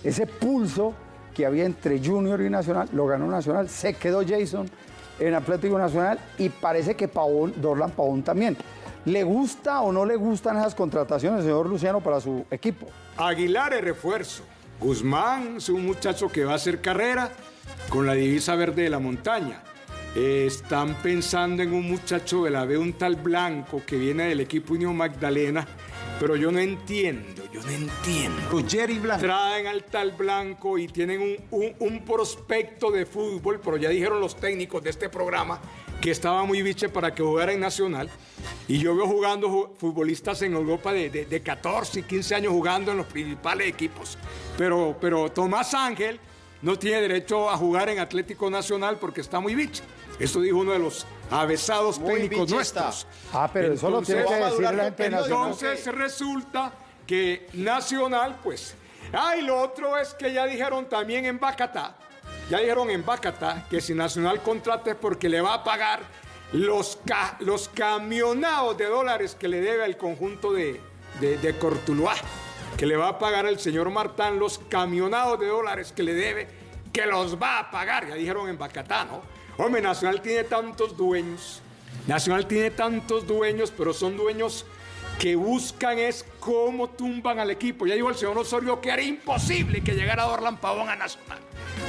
ese pulso que había entre Junior y Nacional, lo ganó Nacional, se quedó Jason en Atlético Nacional y parece que Pavón, Dorlan Pavón también. ¿Le gusta o no le gustan esas contrataciones, señor Luciano, para su equipo? Aguilar es refuerzo. Guzmán es un muchacho que va a hacer carrera con la divisa verde de la montaña. Eh, están pensando en un muchacho de la B, un tal Blanco, que viene del equipo Unión Magdalena, pero yo no entiendo, yo no entiendo. Jerry Blanco. Traen al tal Blanco y tienen un, un- un prospecto de fútbol, pero ya dijeron los técnicos de este programa que estaba muy biche para que jugara en Nacional. Y yo veo jugando ju- futbolistas en Europa de, de- de 14 y 15 años jugando en los principales equipos. Pero, pero Tomás Ángel no tiene derecho a jugar en Atlético Nacional porque está muy biche. Eso dijo uno de los avesados Muy técnicos nuestros. Ah, pero eso lo tiene que Entonces, decir la gente de Nacional. entonces resulta que Nacional, pues. Ah, y lo otro es que ya dijeron también en Bacatá, ya dijeron en Bacatá que si Nacional contrata es porque le va a pagar los, ca- los camionados de dólares que le debe al conjunto de, de, de Cortuluá, que le va a pagar el señor Martán los camionados de dólares que le debe, que los va a pagar, ya dijeron en Bacatá, ¿no? Hombre, Nacional tiene tantos dueños, Nacional tiene tantos dueños, pero son dueños que buscan es cómo tumban al equipo. Ya dijo el señor Osorio que era imposible que llegara Dorlan Pavón a Nacional,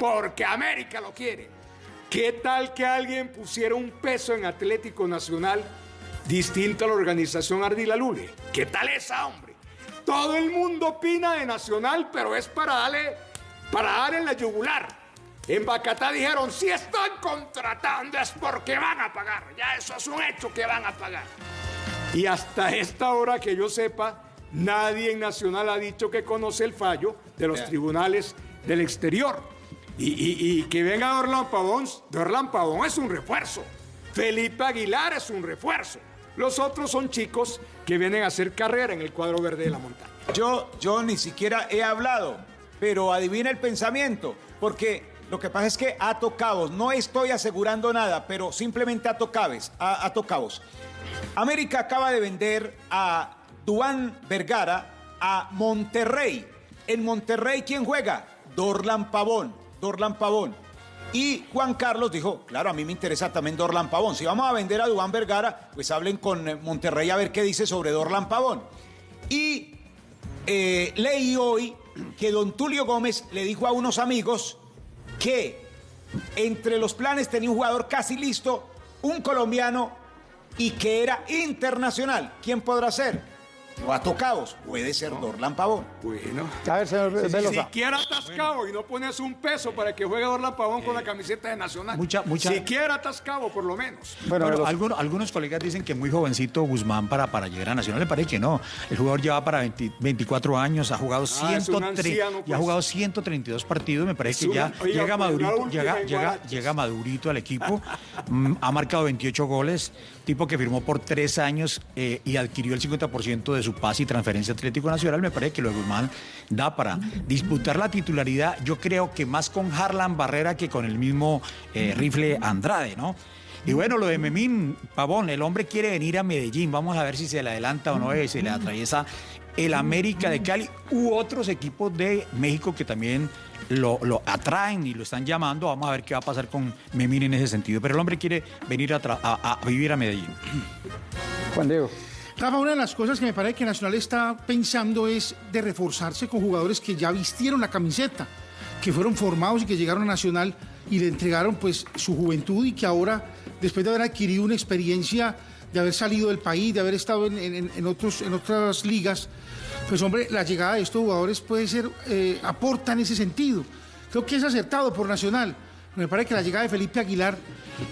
porque América lo quiere. ¿Qué tal que alguien pusiera un peso en Atlético Nacional distinto a la organización Ardila Lule? ¿Qué tal esa, hombre? Todo el mundo opina de Nacional, pero es para darle, para dar en la yugular. En Bacatá dijeron, si están contratando es porque van a pagar. Ya eso es un hecho que van a pagar. Y hasta esta hora que yo sepa, nadie en Nacional ha dicho que conoce el fallo de los tribunales del exterior. Y, y- y que venga Dorlan Pavón, Dorlan Pavón es un refuerzo. Felipe Aguilar es un refuerzo. Los otros son chicos que vienen a hacer carrera en el cuadro verde de la montaña. Yo, yo ni siquiera he hablado, pero adivina el pensamiento, porque Lo que pasa es que ato cabos, no estoy asegurando nada, pero simplemente ato cabos, a- ato cabos. América acaba de vender a Duan Vergara a Monterrey. En Monterrey, ¿quién juega? Dorlan Pavón. Dorlan Pavón. Y Juan Carlos dijo, claro, a mí me interesa también Dorlan Pavón. Si vamos a vender a Duan Vergara, pues hablen con eh, Monterrey a ver qué dice sobre Dorlan Pavón. Y eh, leí hoy que don Tulio Gómez le dijo a unos amigos que entre los planes tenía un jugador casi listo, un colombiano y que era internacional. ¿Quién podrá ser? Lo ha tocado. Puede ser Dorlan Pavón. Bueno. A ver, señor Si Velosa. siquiera atascado y no pones un peso para que juegue Orlan Pavón con la camiseta de Nacional. Mucha- mucha- Siquiera atascado, por lo menos. Bueno, algunos, algunos colegas dicen que muy jovencito Guzmán para, para llegar a Nacional. Le parece que no. El jugador lleva para 20 24 años, ha jugado, Ah, es un 103 anciano, y ha pues. jugado 132 partidos. Me parece que ya pues, madurito, llega madurito al equipo. Mm, ha marcado 28 goles. Tipo que firmó por tres años eh, y adquirió el 50% de su pase y transferencia Atlético Nacional. Me parece que lo de Guzmán da para disputar la titularidad. Yo creo que más con Harlan Barrera que con el mismo eh, rifle Andrade, ¿no? Y bueno, lo de Memín Pavón, el hombre quiere venir a Medellín. Vamos a ver si se le adelanta o no, eh, se le atraviesa el América de Cali u otros equipos de México que también lo, lo atraen y lo están llamando. Vamos a ver qué va a pasar con Memín en ese sentido. Pero el hombre quiere venir a- a vivir a Medellín. Juan Diego. Rafa, una de las cosas que me parece que Nacional está pensando es de reforzarse con jugadores que ya vistieron la camiseta, que fueron formados y que llegaron a Nacional y le entregaron pues su juventud y que ahora, después de haber adquirido una experiencia, de haber salido del país, de haber estado en, otros, en otras ligas, pues hombre, la llegada de estos jugadores puede ser, eh, aporta en ese sentido. Creo que es acertado por Nacional. Me parece que la llegada de Felipe Aguilar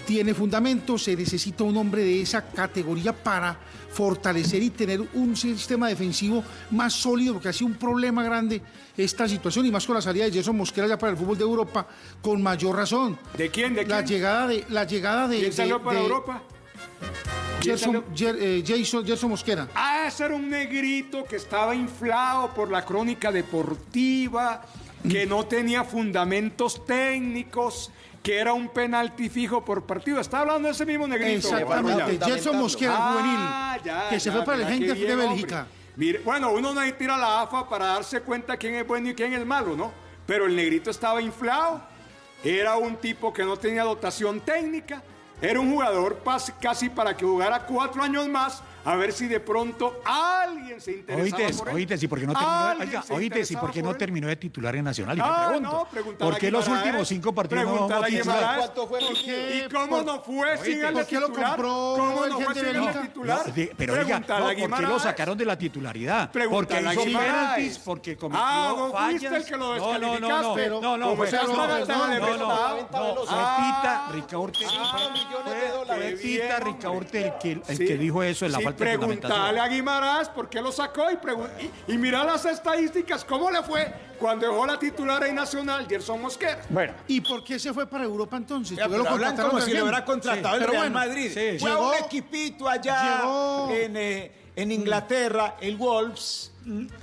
tiene fundamento, se necesita un hombre de esa categoría para fortalecer y tener un sistema defensivo más sólido, porque ha sido un problema grande esta situación, y más con la salida de Jason Mosquera ya para el fútbol de Europa, con mayor razón. ¿De quién? ¿De La quién? llegada de... La llegada de ¿Quién salió de- para de Europa? ¿Quién Gerson? Jer- eh, Jason, Gerson Mosquera. Ah, ese era un negrito que estaba inflado por la crónica deportiva, que no tenía fundamentos técnicos, que era un penalti fijo por partido. Está hablando de ese mismo negrito. Exactamente, Gerson Mosquera, Ah, juvenil, ya, que se ya, fue para el qué de, Bélgica. hombre. Mire, bueno, uno no tira la AFA para darse cuenta quién es bueno y quién es malo, ¿no? Pero el negrito estaba inflado, era un tipo que no tenía dotación técnica, era un jugador casi para que jugara cuatro años más, a ver si de pronto alguien se interesaba Oíste, por él. si porque no terminó, oiga, porque no por él. terminó de titular en Nacional. Y me Ah, pregunto, no, pregúntale ¿por qué los Guimaraes, últimos cinco partidos no a titular? ¿Cuánto fue el ¿Y cómo no fue sin ¿por el qué lo titular? compró ¿Cómo no fue sin el titular? No, de- pero oiga, no, ¿por qué lo sacaron de la titularidad? Porque hizo penaltis, porque cometió Ah, fallas. fuiste el que lo no, no, no, no, descalificaste. no, no, no, no, no, no, no, no, Tita Ricaurte. Bien, Ricaurte el que, dijo eso en la falta fundamentación. a Guimaraes por qué lo sacó y, y, y mira las estadísticas, cómo le fue cuando dejó la titular en Nacional, Gerson Mosquera. Bueno, ¿Y por qué se fue para Europa entonces? Ya, ¿Por qué pero hablan como si lo hubiera contratado Sí, el Real bueno, Madrid. sí. Fue a Llegó- un equipito allá llegó- en, eh, en Inglaterra, el Wolves.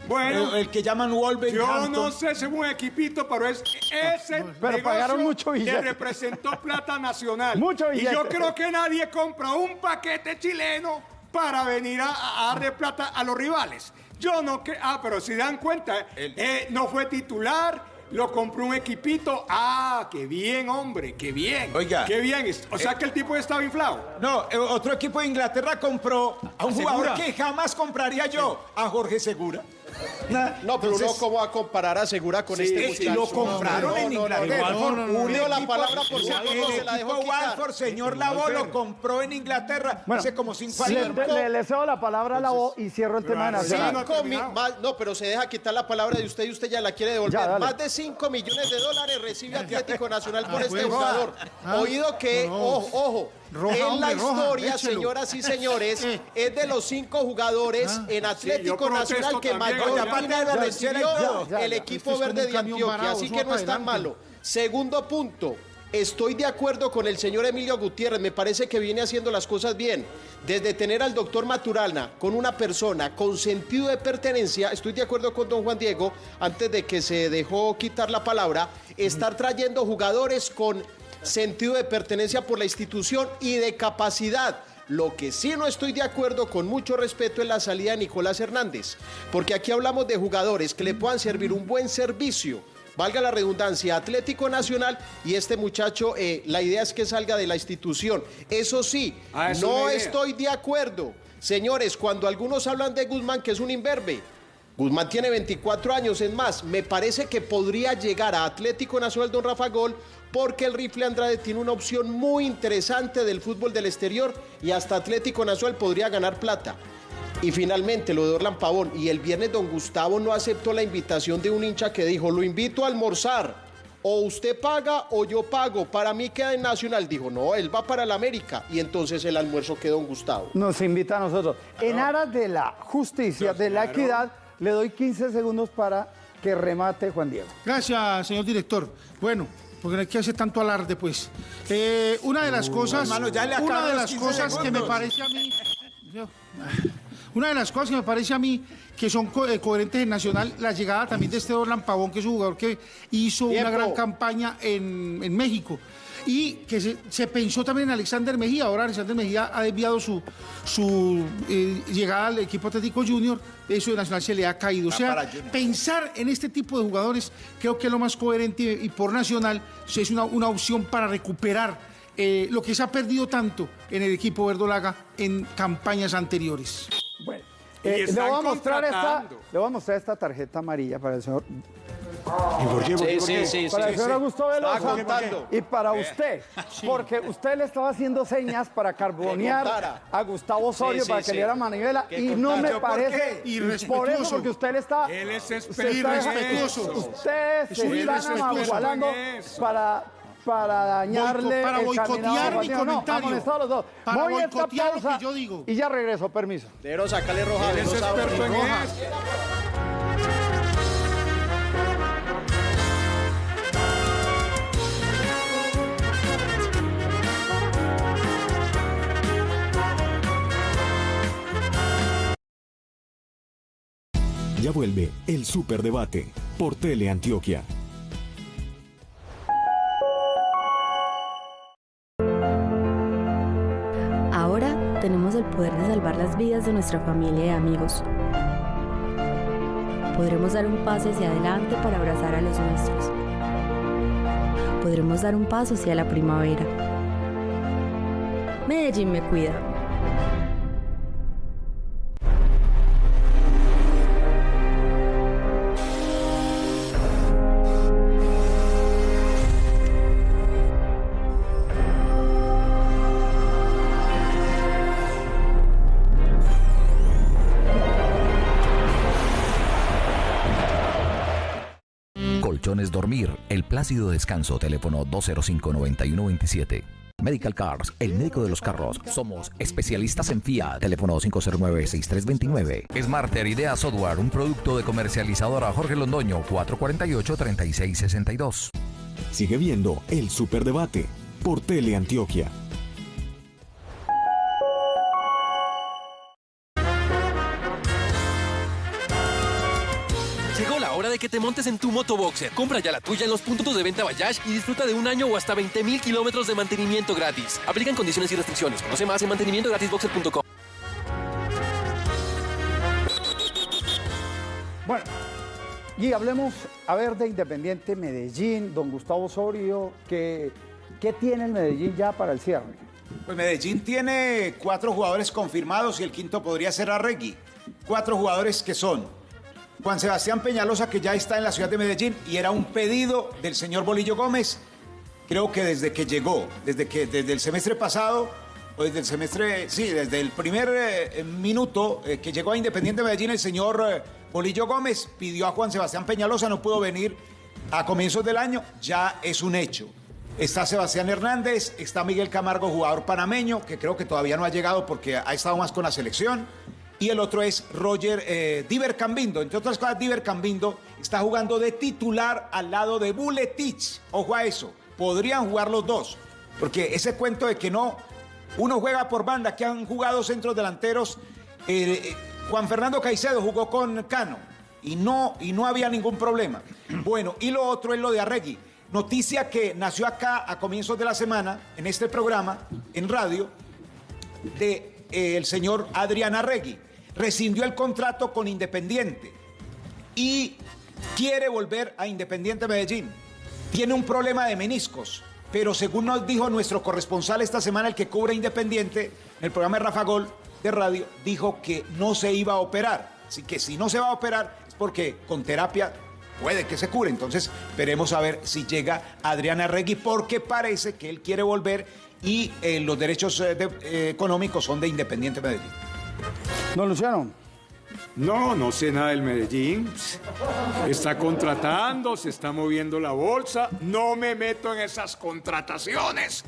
Bueno. el, el que llaman Yo Wolverhampton. no sé si es un equipito, pero es ese Pero pagaron mucho que billete. representó plata nacional. Mucho y billete. yo creo que nadie compra un paquete chileno para venir a, a darle plata a los rivales. Yo no que ah, pero si dan cuenta, eh, no fue titular, lo compró un equipito. Ah, qué bien, hombre, qué bien. Oiga. Qué bien. O sea que el tipo estaba inflado. No, eh, otro equipo de Inglaterra compró a un ¿A jugador que jamás compraría yo, a Jorge Segura. No, pero uno cómo va a comparar a Segura con Sí, este muchacho. lo compraron No, en Inglaterra. no, No, no, no, Unió Un la palabra por si se la dejó. Walford, señor Lavo, lo compró en Inglaterra Bueno, hace como cinco le, años. le- le cedo la palabra a la voz y cierro el tema Nacional. no- Cinco mi- terminado. más- no, pero se deja quitar la palabra de usted y usted ya la quiere devolver. Ya, más de 5 millones de dólares recibe Atlético Nacional por Ah, este pues. jugador. Ah, Oído que, ojo, ojo, Roja, en hombre, la historia, señoras y señores, es de los cinco jugadores Ah. en Atlético Nacional que mayor ya, recibió el equipo Este verde de Antioquia, varado, así que no es tan malo. Segundo punto. Estoy de acuerdo con el señor Emilio Gutiérrez, me parece que viene haciendo las cosas bien. Desde tener al doctor Maturana con una persona con sentido de pertenencia, estoy de acuerdo con don Juan Diego, antes de que se dejó quitar la palabra, estar trayendo jugadores con sentido de pertenencia por la institución y de capacidad. Lo que sí no estoy de acuerdo con mucho respeto es la salida de Nicolás Hernández, porque aquí hablamos de jugadores que le puedan servir un buen servicio, valga la redundancia, Atlético Nacional y este muchacho, eh, la idea es que salga de la institución. Eso sí, Ah, no estoy de acuerdo. Señores, cuando algunos hablan de Guzmán, que es un imberbe, Guzmán tiene 24 años, es más, me parece que podría llegar a Atlético Nacional Don Rafa Gol porque el rifle Andrade tiene una opción muy interesante del fútbol del exterior y hasta Atlético Nacional podría ganar plata. Y finalmente lo de Orlan Pavón. Y el viernes don Gustavo no aceptó la invitación de un hincha que dijo, lo invito a almorzar. O usted paga o yo pago. Para mí queda en Nacional. Dijo, no, él va para el América. Y entonces el almuerzo quedó don Gustavo. Nos invita a nosotros. En aras de la justicia, de la equidad, le doy 15 segundos para que remate Juan Diego. Gracias, señor director. Bueno, porque no hay que hacer tanto alarde, pues. Eh, una de las cosas, hermano, una de las 15 cosas que me parece a mí, una de las cosas que me parece a mí que son co- eh, coherentes en Nacional, la llegada también de este Orlan Pavón, que es un jugador que hizo Tiempo. una gran campaña en, en México. Y que se, se pensó también en Alexander Mejía. Ahora Alexander Mejía ha desviado su, su eh, llegada al equipo Atlético Junior. Eso de Nacional se le ha caído. O sea, pensar en este tipo de jugadores creo que es lo más coherente y por Nacional es una, una opción para recuperar eh, lo que se ha perdido tanto en el equipo verdolaga en campañas anteriores. Bueno, eh, le, voy a mostrar esta, le voy a mostrar esta tarjeta amarilla para el señor, Sí, sí, sí, para el sí. señor Augusto contando. y para usted, porque usted le estaba haciendo señas para carbonear a Gustavo Osorio Sí, sí, para que sí. le diera manivela y no me ¿Yo por parece qué? y por eso Irrespetuoso. porque usted le está Él es Irrespetuoso. Usted Es se está amagualando para para dañarle Boico- para el boicotear mi. No, comentario. amonestados los dos. Para Voy esta boicotear lo que yo digo. y ya regreso, permiso. Pero sacale roja. Él es no experto en roja. Ya vuelve el Superdebate por Teleantioquia. Ahora tenemos el poder de salvar las vidas de nuestra familia y amigos. Podremos dar un paso hacia adelante para abrazar a los nuestros. Podremos dar un paso hacia la primavera. Medellín me cuida. Plácido descanso, teléfono 205-9127. Medical Cars, el médico de los carros. Somos especialistas en Fiat, teléfono 509-6329. Smarter Idea Software, un producto de comercializadora Jorge Londoño, 448-3662. Sigue viendo el Superdebate por Teleantioquia. Llegó te montes en tu motoboxer. Compra ya la tuya en los puntos de venta Bayash y disfruta de un año o hasta 20 mil kilómetros de mantenimiento gratis. Aplican condiciones y restricciones. Conoce más en mantenimientogratisboxer.com. Bueno, y hablemos, a ver, de Independiente Medellín, don Gustavo Osorio, ¿qué, qué tiene el Medellín ya para el cierre? Pues Medellín tiene cuatro jugadores confirmados y el quinto podría ser Arregui. Cuatro jugadores que son Juan Sebastián Peñalosa, que ya está en la ciudad de Medellín y era un pedido del señor Bolillo Gómez. Creo que desde que llegó, desde que desde el semestre pasado, o desde el semestre, sí, desde el primer eh, minuto eh, que llegó a Independiente Medellín, el señor eh, Bolillo Gómez pidió a Juan Sebastián Peñalosa, no pudo venir a comienzos del año, ya es un hecho. Está Sebastián Hernández, está Miguel Camargo, jugador panameño, que creo que todavía no ha llegado porque ha estado más con la selección. Y el otro es Roger eh, Diver Cambindo. Entre otras cosas, Diver Cambindo está jugando de titular al lado de Buletich. Ojo a eso. podrían jugar los dos. Porque ese cuento de que no, uno juega por banda, que han jugado centros delanteros. eh, Juan Fernando Caicedo jugó con Cano y no, y no había ningún problema. Bueno, y lo otro es lo de Arregui. Noticia que nació acá a comienzos de la semana, en este programa, en radio, de eh, el señor Adrián Arregui. Rescindió el contrato con Independiente y quiere volver a Independiente Medellín. Tiene un problema de meniscos, pero según nos dijo nuestro corresponsal esta semana, el que cubre Independiente, en el programa de Rafa Gol de radio, dijo que no se iba a operar. Así que si no se va a operar es porque con terapia puede que se cure. Entonces veremos a ver si llega Adrián Arregui, porque parece que él quiere volver y eh, los derechos eh, eh, económicos son de Independiente Medellín. No, Luciano. No, no sé nada del Medellín. Está contratando, se está moviendo la bolsa. No me meto en esas contrataciones.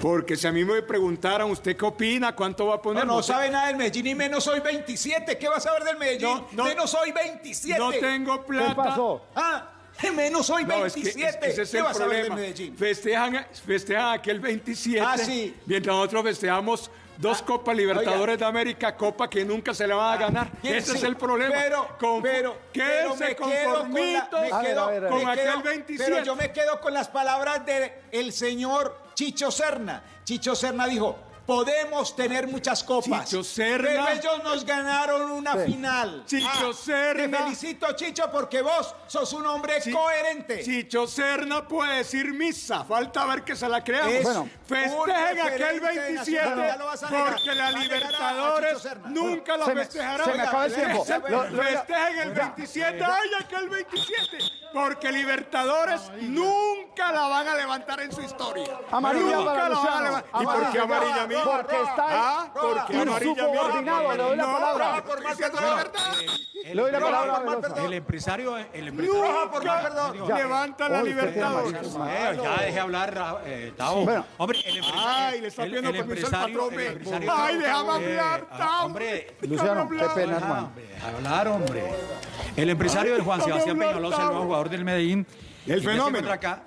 Porque si a mí me preguntaran, ¿usted qué opina? ¿Cuánto va a poner? No, no sabe nada del Medellín y menos hoy 27. ¿Qué vas a ver del Medellín? No, no. menos hoy 27. No tengo plata. ¿Qué pasó? Ah, menos No, es que 27. es que ese es ¿Qué el vas a ver del. Medellín? Festejan, festejan aquel 27. Ah, sí. Mientras nosotros festejamos dos Copas Libertadores de América, Copa que nunca se le van a ganar. ¿quién Ese sí? es el problema. Pero, Con- pero, pero quédense me quedo con, la- conformitos me A ver, quedo- a ver, a ver. con me aquel quedo- 27. Pero yo me quedo con las palabras del el señor Chicho Serna. Chicho Serna dijo, podemos tener muchas copas. Chicho Serna. Pero ellos nos ganaron una Sí. final. Chicho Ah, Serna. Te felicito, Chicho, porque vos sos un hombre coherente. Chicho Serna puede decir misa, falta ver que se la creamos. Es Bueno. un Festejen aquel referente 27 nacional, ya lo vas a negar. porque la Libertadores nunca la festejarán. se me acaba el tiempo. Festejen- el ya. 27, ay, aquel 27, porque Libertadores nunca la van a levantar en su historia. Amarilla nunca la van a levantar. ¿Y por qué amarilla a mí? Porque está Ah, ¿por qué amarilla a mí? insubordinado. Le doy la palabra. por más que te la verdad. Le doy la palabra. El empresario, el empresario. Ya. levanta la Libertadores. amarillo. Eh, ya dejé hablar, eh, Tavo. Bueno. hombre, el empresario. Ay, le está el- pidiendo permiso al empresario- patrón. Ay, déjame hablar, Tavo. Hombre, Luciano, qué hablar. pena, hermano. hablar, hombre. El empresario del Juan Sebastián Peñalosa, el nuevo jugador del Medellín, El ya fenómeno. acá,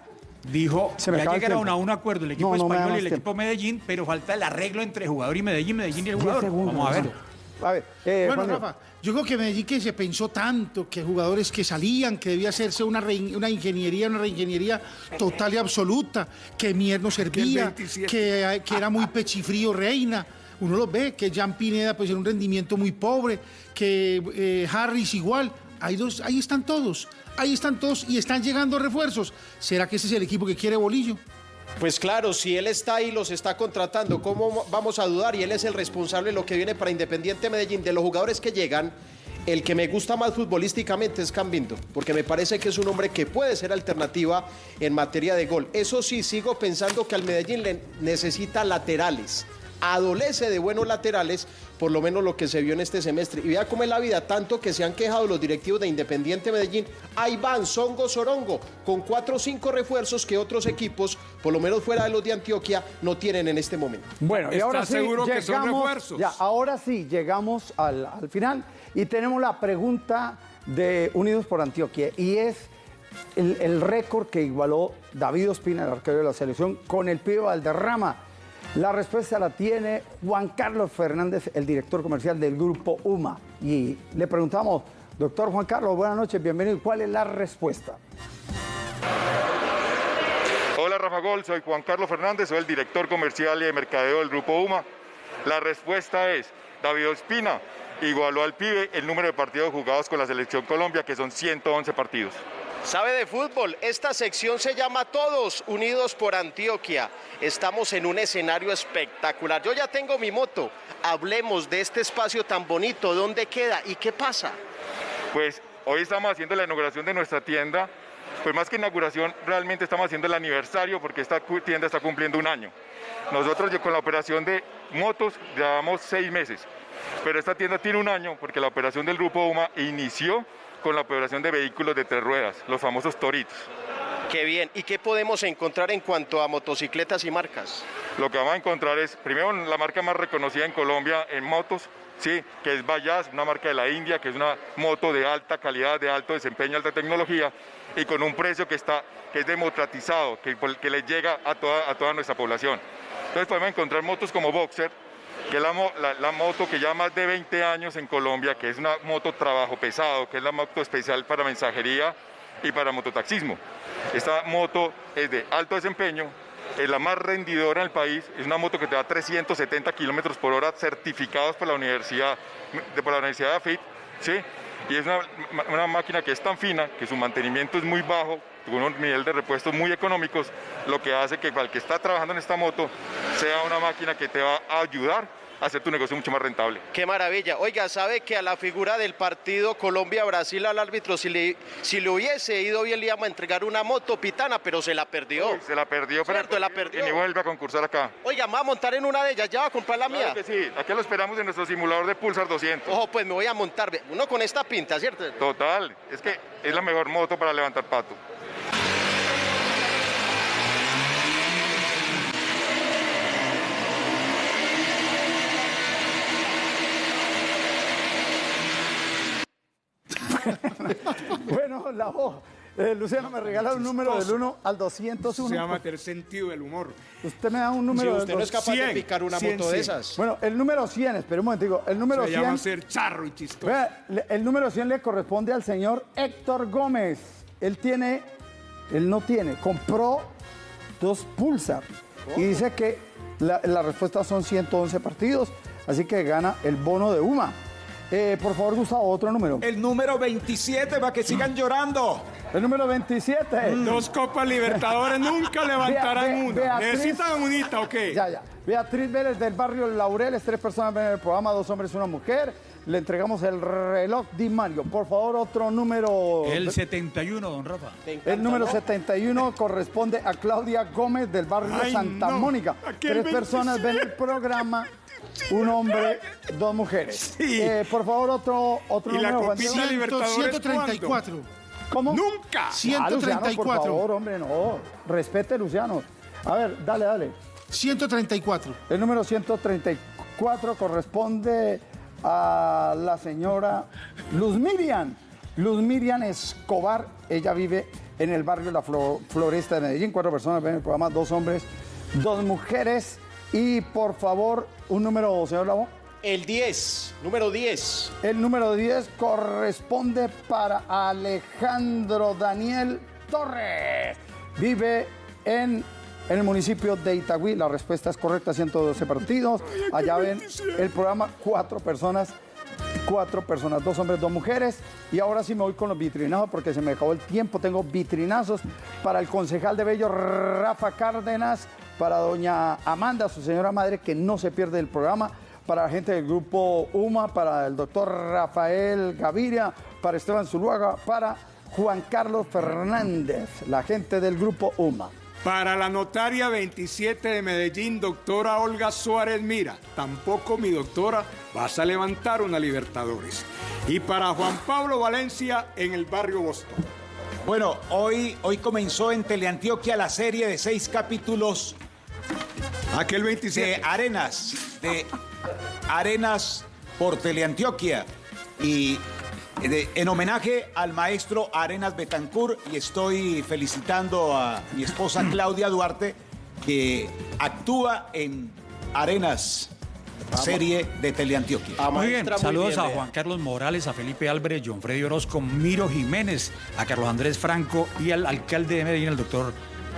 dijo Se me ya llegaron a un acuerdo el equipo No, no español y el tiempo. equipo Medellín, pero falta el arreglo entre jugador y Medellín, Medellín y el 10 jugador. segundos. Vamos a ver. Luciano. A ver, eh, Bueno, Juan. Rafa, yo creo que Medellín que se pensó tanto que jugadores que salían, que debía hacerse una, una ingeniería, una reingeniería total y absoluta, que Mier no servía, 27. que, que era muy pechifrío Reina. Uno lo ve, que Jean Pineda pues en un rendimiento muy pobre, que eh, Harris igual. Hay dos, ahí están todos, ahí están todos y están llegando refuerzos. ¿Será que ese es el equipo que quiere Bolillo? Pues claro, si él está ahí, los está contratando, ¿cómo vamos a dudar? Y él es el responsable de lo que viene para Independiente Medellín. De los jugadores que llegan, el que me gusta más futbolísticamente es Cambindo, porque me parece que es un hombre que puede ser alternativa en materia de gol. Eso sí, sigo pensando que al Medellín le necesita laterales. Adolece de buenos laterales, por lo menos lo que se vio en este semestre. Y vea cómo es la vida, tanto que se han quejado los directivos de Independiente Medellín. Ahí van, Songo Sorongo, con cuatro o cinco refuerzos que otros equipos, por lo menos fuera de los de Antioquia, no tienen en este momento. Bueno, y ¿Está ahora sí seguro que son llegamos, refuerzos? ya, ahora sí llegamos al, al final y tenemos la pregunta de Unidos por Antioquia y es el, el récord que igualó David Ospina, el arquero de la selección, con el pibe Valderrama. La respuesta la tiene Juan Carlos Fernández, el director comercial del grupo UMA. Y le preguntamos, doctor Juan Carlos, buenas noches, bienvenido. ¿Cuál es la respuesta? Hola Rafa Gol, soy Juan Carlos Fernández, soy el director comercial y de mercadeo del Grupo UMA. La respuesta es, David Ospina igualó al pibe el número de partidos jugados con la Selección Colombia, que son 111 partidos. ¿Sabe de fútbol? Esta sección se llama Todos Unidos por Antioquia. Estamos en un escenario espectacular. Yo ya tengo mi moto. Hablemos de este espacio tan bonito. ¿Dónde queda y qué pasa? Pues hoy estamos haciendo la inauguración de nuestra tienda. Pues más que inauguración, realmente estamos haciendo el aniversario porque esta tienda está cumpliendo un año. Nosotros con la operación de motos llevamos seis meses, pero esta tienda tiene un año porque la operación del Grupo UMA inició con la operación de vehículos de tres ruedas, los famosos toritos. Qué bien. ¿Y qué podemos encontrar en cuanto a motocicletas y marcas? Lo que vamos a encontrar es, primero, la marca más reconocida en Colombia en motos, ¿sí? que es Bajaj, una marca de la India, que es una moto de alta calidad, de alto desempeño, alta tecnología, y con un precio que, está, que es democratizado, que, que le llega a toda, a toda nuestra población. Entonces podemos encontrar motos como Boxer, que es la, la, la, moto que lleva más de 20 años en Colombia, que es una moto trabajo pesado, que es la moto especial para mensajería y para mototaxismo. Esta moto es de alto desempeño, es la más rendidora en el país, es una moto que te da 370 kilómetros por hora certificados por la Universidad de, por la Universidad de AFIT, ¿sí? y es una, una, máquina que es tan fina que su mantenimiento es muy bajo, con un nivel de repuestos muy económicos, lo que hace que para el que está trabajando en esta moto sea una máquina que te va a ayudar hacer tu negocio mucho más rentable. Qué maravilla. Oiga, ¿sabe que a la figura del partido Colombia-Brasil al árbitro, si le, si le hubiese ido bien, le íbamos a entregar una moto pitana, pero se la perdió? Uy, se la perdió, ¿Cierto? pero la perdió. y ni vuelve a concursar acá. Oiga, me voy a montar en una de ellas, ya va a comprar la Claro mía. que sí, aquí lo esperamos en nuestro simulador de Pulsar 200. Ojo, pues me voy a montar. Uno con esta pinta, ¿cierto? Total, es que es la mejor moto para levantar pato. bueno, la voz. Eh, Luciano, me regala un número del 1 al 201. Se llama el sentido del humor. Usted me da un número Si del usted no es capaz de 100, picar una 100, moto de 100. esas. Bueno, el número 100, espera un momentico. El número Se 100. llama ser charro y chistoso. Vea, el número 100 le corresponde al señor Héctor Gómez. Él tiene, él no tiene, compró dos Pulsar. Y dice que la, la respuesta son 111 partidos, así que gana el bono de UMA. Eh, por favor, Gustavo, otro número. El número 27 para que sigan llorando. El número 27. Dos Copas Libertadores nunca levantarán Bea- Be- una. Beatriz- Necesitan unita, ok. Ya, ya. Beatriz Vélez del barrio Laureles, tres personas ven el programa, dos hombres y una mujer. Le entregamos el reloj Di Mario. Por favor, otro número. El 71, don Rafa. El número 71 corresponde a Claudia Gómez del barrio Ay, Santa no. Mónica. Tres personas ven el programa, un hombre, dos mujeres. Eh, por favor, otro, otro ¿Y la número. Juan Copita Diego. Libertadores 134. ¿Cómo? ¡Nunca! Ah, Luciano, por 134. favor, hombre, no. Respete, Luciano. A ver, dale, dale. 134. El número 134 corresponde a la señora Luz Miriam. Luz Miriam Escobar. Ella vive en el barrio La Flo- Floresta de Medellín. Cuatro personas ven el programa, dos hombres, dos mujeres. Y por favor, un número, señor Lavo. El 10, número 10. El número 10 corresponde para Alejandro Daniel Torres. Vive en, en el municipio de Itagüí. La respuesta es correcta, 112 partidos. Allá ven el programa, cuatro personas. Cuatro personas, dos hombres, dos mujeres. Y ahora sí me voy con los vitrinazos porque se me acabó el tiempo. Tengo vitrinazos para el concejal de Bello, Rafa Cárdenas, para doña Amanda, su señora madre, que no se pierde el programa para la gente del grupo UMA, para el doctor Rafael Gaviria, para Esteban Zuluaga, para Juan Carlos Fernández, la gente del grupo UMA. Para la notaria 27 de Medellín, doctora Olga Suárez Mira, tampoco mi doctora, vas a levantar una Libertadores. Y para Juan Pablo Valencia en el barrio Boston. Bueno, hoy, hoy comenzó en Teleantioquia la serie de seis capítulos Aquel 27. de Arenas, de Arenas por Teleantioquia. Y de- en homenaje al maestro Arenas Betancourt, y estoy felicitando a mi esposa Claudia Duarte, que actúa en Arenas, serie de Teleantioquia. Muy bien, saludos a Juan Carlos Morales, a Felipe Álvarez, John Freddy Orozco, Miro Jiménez, a Carlos Andrés Franco y al alcalde de Medellín, el doctor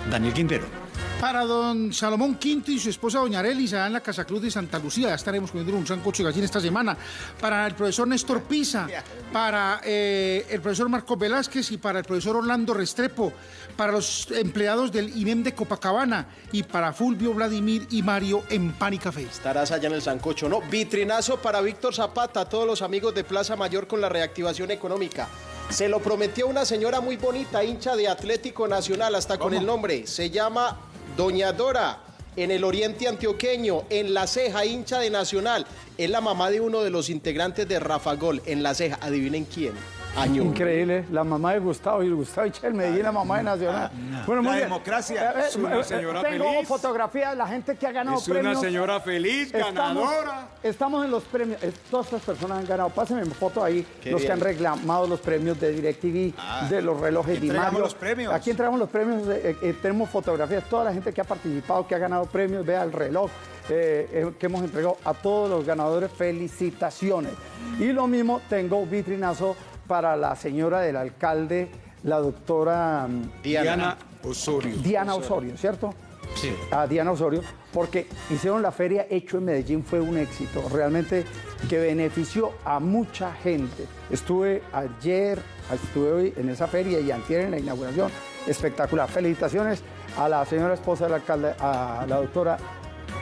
Daniel Quintero. Para don Salomón Quinto y su esposa doña Arelis, allá en la Casa Cruz de Santa Lucía. Ya estaremos comiendo un sancocho de gallina esta semana. Para el profesor Néstor Pisa, para eh, el profesor Marcos Velázquez y para el profesor Orlando Restrepo, para los empleados del INEM de Copacabana y para Fulvio, Vladimir y Mario en Pan y Café. Estarás allá en el Sancocho, ¿no? Vitrinazo para Víctor Zapata, a todos los amigos de Plaza Mayor con la reactivación económica. Se lo prometió una señora muy bonita, hincha de Atlético Nacional, hasta con el nombre. Se llama Doña Dora, en el oriente antioqueño, en La Ceja, hincha de Nacional. Es la mamá de uno de los integrantes de Rafa Gol, en La Ceja. Adivinen quién. Año. Increíble, la mamá de Gustavo y Gustavo Echel Medellín, la mamá de Nacional. La muy bien. democracia. Eh, eh, Es una eh, señora Tengo feliz. fotografías de la gente que ha ganado Es una premios. señora feliz, ganadora. Estamos en los premios. Todas estas personas han ganado. Pásenme foto ahí. Qué los que han reclamado los premios de DirecTV, Ah, de los relojes de Mario. los premios. Aquí entregamos los premios. eh, eh, tenemos fotografías. Toda la gente que ha participado, que ha ganado premios. Vea el reloj. eh, eh, que hemos entregado a todos los ganadores. Felicitaciones. Y lo mismo tengo vitrinazo para la señora del alcalde, la doctora mm, Diana Osorio. Diana Osorio, ¿cierto? Sí. A Diana Osorio, porque hicieron la feria Hecho en Medellín, fue un éxito, realmente que benefició a mucha gente. Estuve ayer, estuve hoy en esa feria y antier en la inauguración, espectacular. Felicitaciones a la señora esposa del alcalde, a la doctora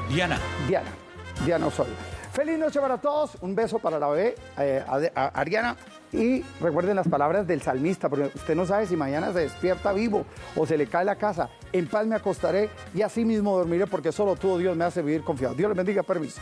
Diana. Diana, Diana Osorio. Feliz noche para todos, un beso para la bebé, eh, a, Ariana. Y recuerden las palabras del salmista, porque usted no sabe si mañana se despierta vivo o se le cae la casa. En paz me acostaré y así mismo dormiré, porque solo tú, Dios, me hace vivir confiado. Dios les bendiga, permiso.